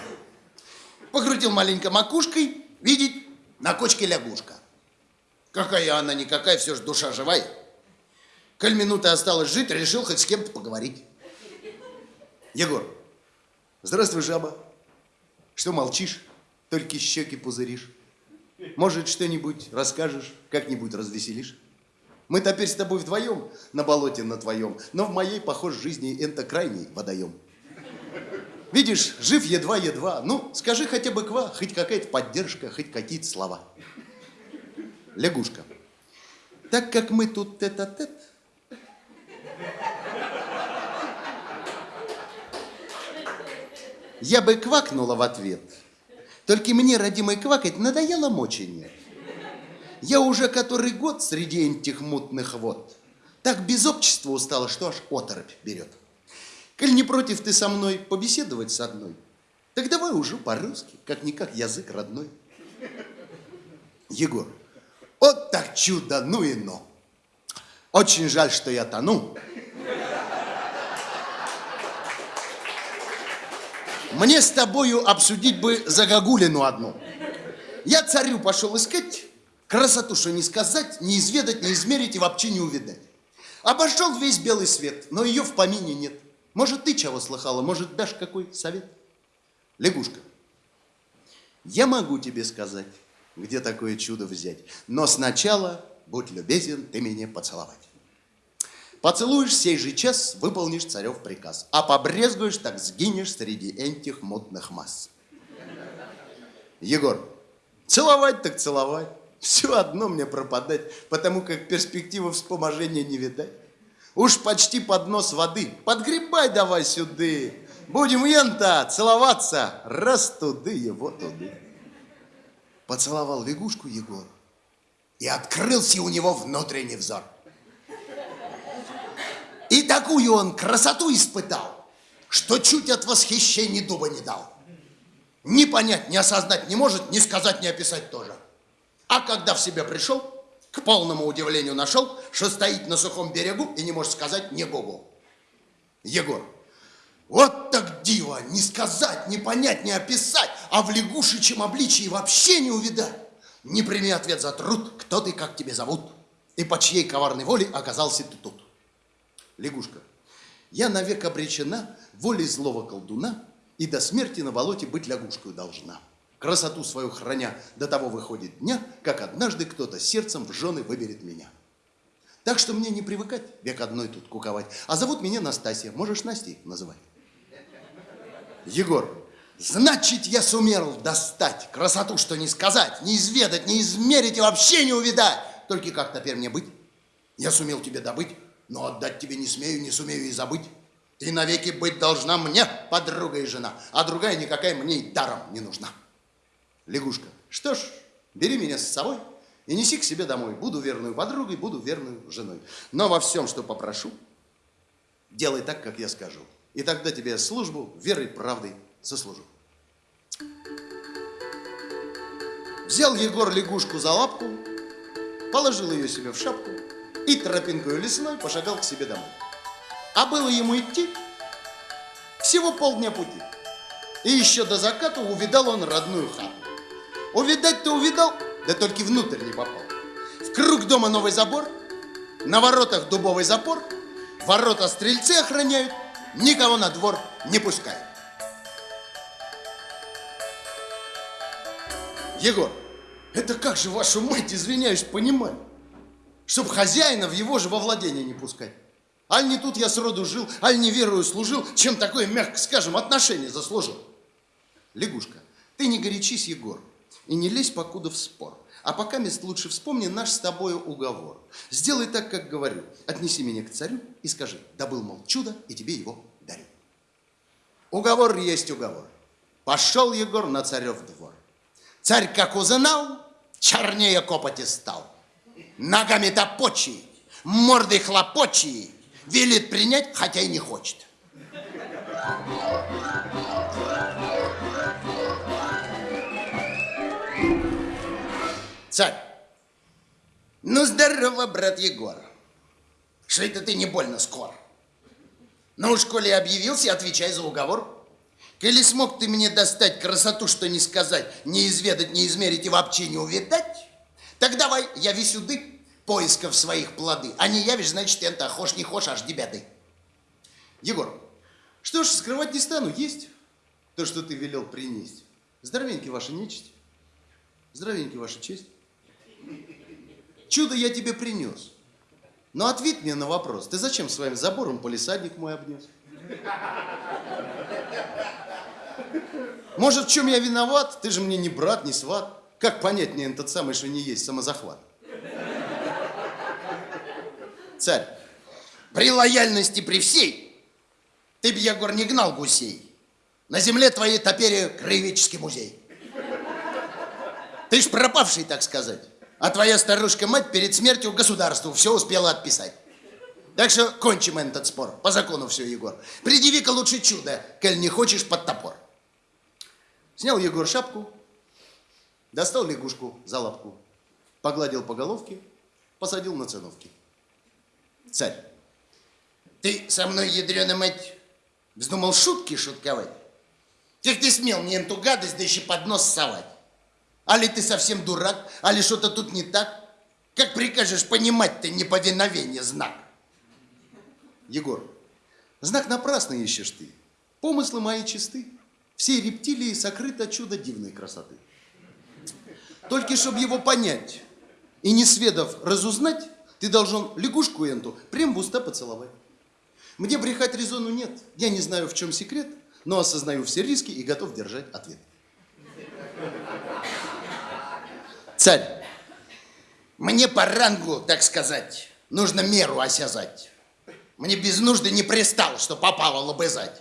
Покрутил маленько макушкой, видит, на кочке лягушка. Какая она никакая, все же душа живая. Коль минуты осталось жить, решил хоть с кем-то поговорить. Егор, здравствуй, жаба. Что молчишь, только щеки пузыришь? Может, что-нибудь расскажешь, как-нибудь развеселишь? Мы теперь с тобой вдвоем на болоте на твоем, но в моей, похож, жизни это крайний водоем. Видишь, жив едва-едва. Ну, скажи хотя бы ква, хоть какая-то поддержка, хоть какие-то слова. Лягушка. Так как мы тут тет-а-тет, я бы квакнула в ответ. Только мне, родимой, квакать надоело мочение. Я уже который год среди этих мутных вод. Так без общества устала, что аж оторопь берет. Коль не против ты со мной побеседовать с одной, так давай уже по-русски, как-никак язык родной. Егор, вот так чудо, ну и но. Очень жаль, что я тону. Мне с тобою обсудить бы загогулину одну. Я царю пошел искать, красоту, что не сказать, не изведать, не измерить и вообще не увидать. Обошел весь белый свет, но ее в помине нет. Может, ты чего слыхала, может, дашь какой совет? Лягушка, я могу тебе сказать, где такое чудо взять, но сначала, будь любезен, ты меня поцеловать. Поцелуешь сей же час, выполнишь царев приказ, а побрезгуешь, так сгинешь среди этих модных масс. Егор, целовать так целовать, все одно мне пропадать, потому как перспективы вспоможения не видать. Уж почти под нос воды, подгребай давай сюды, будем ента целоваться, раз туды его туды. Поцеловал лягушку Егор, и открылся у него внутренний взор. И такую он красоту испытал, что чуть от восхищения дуба не дал. Ни понять, ни осознать не может, ни сказать, ни описать тоже. А когда в себя пришел, к полному удивлению нашел, что стоит на сухом берегу и не может сказать ни гогу. Егор, вот так диво, не сказать, не понять, не описать, а в лягушечьем обличии вообще не увидать. Не прими ответ за труд, кто ты, как тебе зовут, и по чьей коварной воле оказался ты тут лягушка, я навек обречена волей злого колдуна и до смерти на болоте быть лягушкой должна. Красоту свою храня до того выходит дня, как однажды кто-то сердцем в жены выберет меня. Так что мне не привыкать век одной тут куковать. А зовут меня Настасья, можешь Настей называть. Егор, значит, я сумел достать красоту, что не сказать, не изведать, не измерить и вообще не увидать. Только как теперь мне быть? Я сумел тебе добыть но отдать тебе не смею, не сумею и забыть. Ты навеки быть должна мне, подруга и жена, а другая никакая мне и даром не нужна. Лягушка, что ж, бери меня с собой и неси к себе домой. Буду верную подругой, буду верную женой. Но во всем, что попрошу, делай так, как я скажу. И тогда тебе службу верой, правдой сослужу. Взял Егор лягушку за лапку, положил ее себе в шапку и тропинкой лесной пошагал к себе домой. А было ему идти всего полдня пути. И еще до заката увидал он родную хату. Увидать-то увидал, да только внутрь не попал. В круг дома новый забор, на воротах дубовый запор, ворота стрельцы охраняют, никого на двор не пускают. Егор, это как же, вашу мать, извиняюсь, понимать, чтоб хозяина в его же во владение не пускать? Аль не тут я сроду жил, аль не верую служил, чем такое, мягко скажем, отношение заслужил. Лягушка, ты не горячись, Егор, и не лезь покуда в спор. А пока мест лучше вспомни наш с тобою уговор. Сделай так, как говорю. Отнеси меня к царю и скажи, добыл, мол, чудо, и тебе его дарю. Уговор есть уговор. Пошел Егор на царев двор. Царь, как узнал, чернее копоти стал. Ногами топочий, мордой хлопочий, велит принять, хотя и не хочет. Царь, ну здорово, брат Егор. Что это ты не больно скоро? Ну уж, коли объявился, отвечай за уговор. Коли смог ты мне достать красоту, что не сказать, не изведать, не измерить и вообще не увидать, так давай, яви сюды поисков своих плоды. А не явишь, значит, это хошь не хошь, аж беды. Егор, что ж, скрывать не стану, есть то, что ты велел принести. Здоровенький ваша нечисть, здоровенький ваша честь. Чудо я тебе принес. Но ответь мне на вопрос, ты зачем своим забором полисадник мой обнес? Может, в чем я виноват? Ты же мне не брат, не сват. Как понять мне этот самый, что не есть самозахват? Царь, при лояльности при всей, ты б, Егор, не гнал гусей. На земле твоей топере краеведческий музей. Ты ж пропавший, так сказать. А твоя старушка-мать перед смертью государству все успела отписать. Так что кончим этот спор. По закону все, Егор. Предъяви-ка лучше чудо, коль не хочешь под топор. Снял Егор шапку, достал лягушку за лапку, погладил по головке, посадил на циновки. Царь, ты со мной, ядреная мать, вздумал шутки шутковать? Как ты смел мне эту гадость, да еще под нос совать? Али ты совсем дурак, али что-то тут не так? Как прикажешь понимать ты неповиновение знак? Егор, знак напрасно ищешь ты. Помыслы мои чисты. Все рептилии сокрыто чудо дивной красоты. Только чтобы его понять и не сведав разузнать, ты должен лягушку энту прям в уста поцеловать. Мне брехать резону нет. Я не знаю, в чем секрет, но осознаю все риски и готов держать ответ. Царь, мне по рангу, так сказать, нужно меру осязать. Мне без нужды не пристало, что попало лобызать.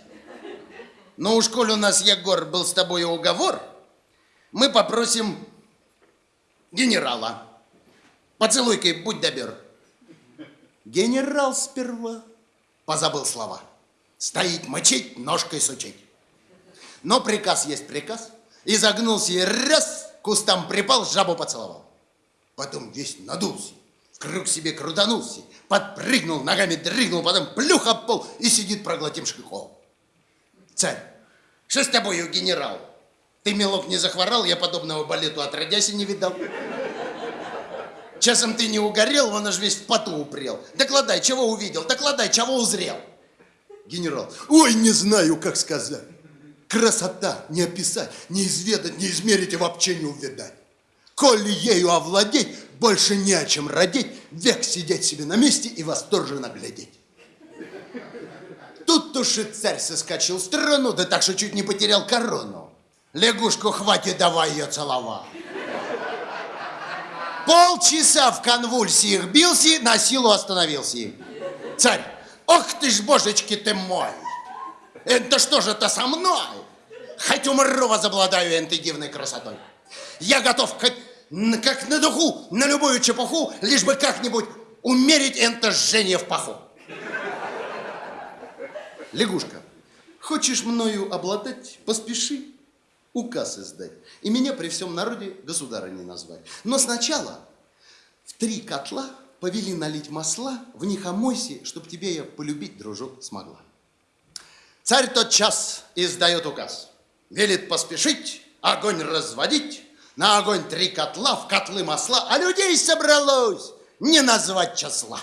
Но уж коль у нас, Егор, был с тобой уговор, мы попросим генерала. Поцелуй-ка, будь добер. Генерал сперва позабыл слова. Стоит мочить, ножкой сучить. Но приказ есть приказ. И загнулся и раз кустам припал, жабу поцеловал. Потом весь надулся, в круг себе крутанулся, подпрыгнул, ногами дрыгнул, потом плюх об пол и сидит проглотим шлыком. Царь, что с тобою, генерал? Ты, мелок, не захворал, я подобного балету отродясь и не видал. Часом ты не угорел, он аж весь в поту упрел. Докладай, чего увидел, докладай, чего узрел. Генерал, ой, не знаю, как сказать. Красота не описать, не изведать, не измерить и вообще не увидать. Коли ею овладеть, больше не о чем родить, век сидеть себе на месте и восторженно глядеть. Тут уж и царь соскочил в сторону, да так, что чуть не потерял корону. Лягушку хватит, давай ее целовать. Полчаса в конвульсиях бился, на силу остановился. Царь, ох ты ж, божечки ты мой! Это что же это со мной? Хоть умру возобладаю этой дивной красотой. Я готов как, как на духу, на любую чепуху, лишь бы как-нибудь умерить это жжение в паху. Лягушка, хочешь мною обладать, поспеши. указ издать. И меня при всем народе государыней назвать. Но сначала в три котла повели налить масла, в них омойся, чтоб тебе я полюбить, дружок, смогла. Царь тот час издает указ. Велит поспешить, огонь разводить, на огонь три котла, в котлы масла, а людей собралось не назвать числа.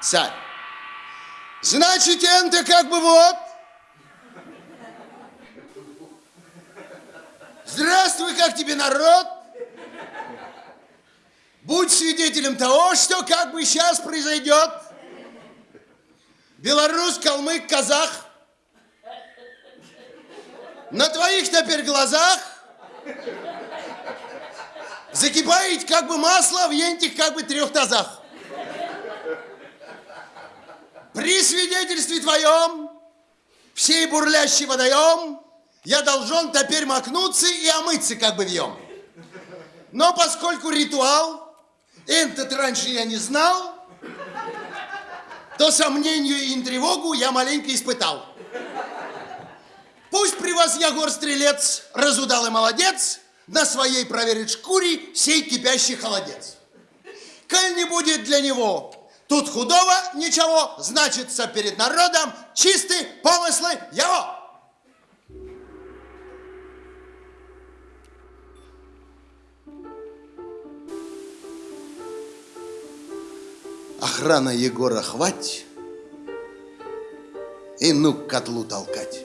Царь, значит, энто как бы вот. Здравствуй, как тебе народ? Будь свидетелем того, что как бы сейчас произойдет. Белорус, калмык, казах. На твоих теперь глазах закипает как бы масло в ентих как бы трех тазах. При свидетельстве твоем, всей бурлящий водоем, я должен теперь макнуться и омыться как бы вьем. Но поскольку ритуал, этот раньше я не знал, то сомнению и тревогу я маленько испытал. Пусть при вас я гор-стрелец, разудалый молодец, на своей проверит шкуре сей кипящий холодец. Коль не будет для него Тут худого ничего, значится перед народом чистые помыслы его. Охрана Егора хвать и ну к котлу толкать.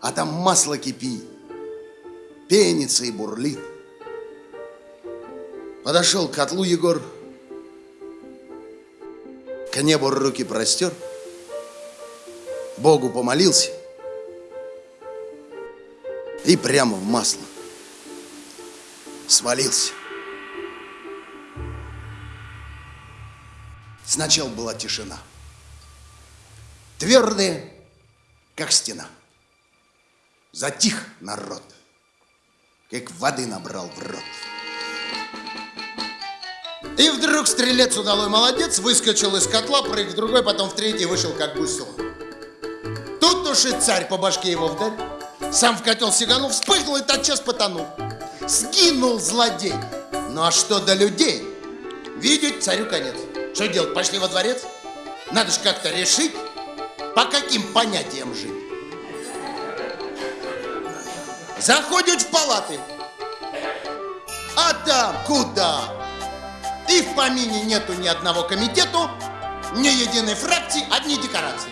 А там масло кипит, пенится и бурлит. Подошел к котлу Егор, к небу руки простер, Богу помолился и прямо в масло свалился. Сначала была тишина, твердая, как стена. Затих народ, как воды набрал в рот. И вдруг стрелец удалой молодец выскочил из котла, прыг в другой, потом в третий вышел как гусел. Тут уж и царь по башке его вдарь. Сам в котел сиганул, вспыхнул и тотчас потонул. Сгинул злодей. Ну а что до людей? Видеть царю конец. Что делать, пошли во дворец? Надо же как-то решить, по каким понятиям жить. Заходят в палаты. А там куда? И в помине нету ни одного комитету, ни единой фракции, одни декорации.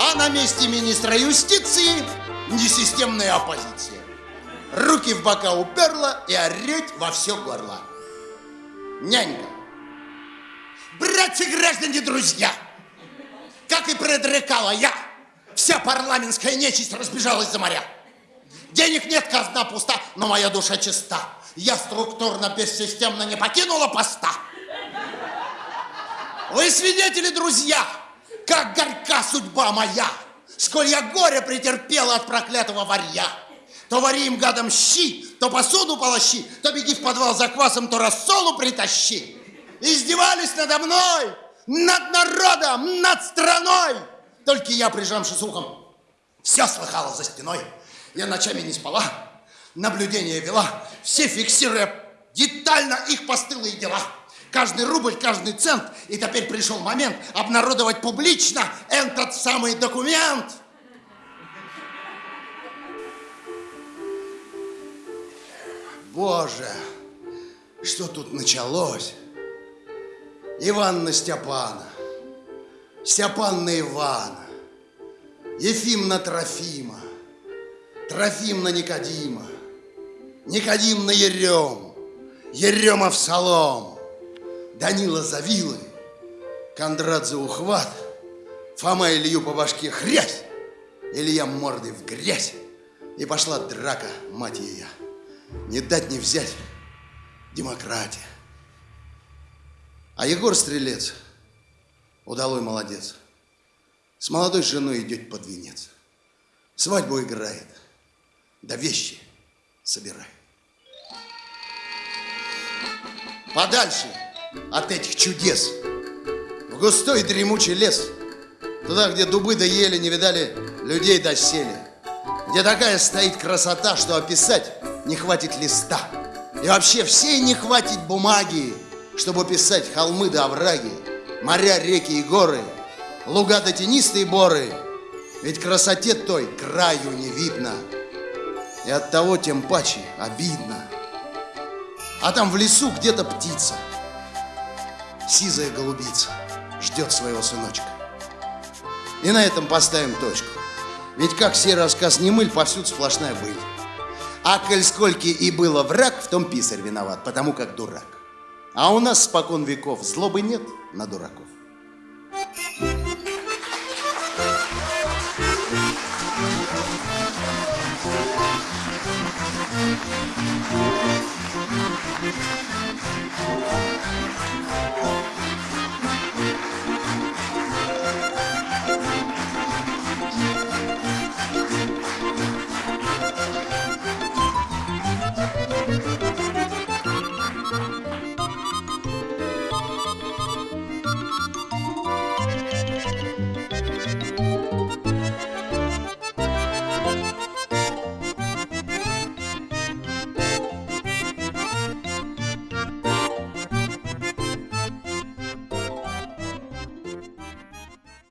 А на месте министра юстиции несистемная оппозиция. Руки в бока уперла и ореть во все горло. Нянька. Братья граждане, друзья, как и предрекала я, вся парламентская нечисть разбежалась за моря. Денег нет, казна пуста, но моя душа чиста я структурно, бессистемно не покинула поста. Вы свидетели, друзья, как горька судьба моя, сколь я горе претерпела от проклятого варья. То вари им гадом щи, то посуду полощи, то беги в подвал за квасом, то рассолу притащи. Издевались надо мной, над народом, над страной. Только я, прижавшись ухом, все слыхала за стеной. Я ночами не спала, наблюдение вела, все фиксируя детально их постылые дела. Каждый рубль, каждый цент. И теперь пришел момент обнародовать публично этот самый документ. Боже, что тут началось? Иванна Степана, Степанна Ивана, Ефимна Трофима, Трофимна Никодима, Никодим на Ерем, в Солом, Данила за вилы, Кондрат за ухват, Фома Илью по башке хрясь, Илья мордой в грязь. И пошла драка, мать ее. Не дать не взять. Демократия. А Егор Стрелец, удалой молодец, с молодой женой идет под венец. Свадьбу играет, да вещи собирай. Подальше от этих чудес. В густой дремучий лес. Туда, где дубы да ели не видали людей досели. Где такая стоит красота, что описать не хватит листа. И вообще всей не хватит бумаги, чтобы писать холмы да овраги, моря, реки и горы, луга да тенистые боры. Ведь красоте той краю не видно. И от того тем паче обидно. А там в лесу где-то птица, сизая голубица, ждет своего сыночка. И на этом поставим точку. Ведь как сей рассказ не мыль, повсюду сплошная быль. А коль скольки и было враг, в том писарь виноват, потому как дурак. А у нас спокон веков злобы нет на дураков.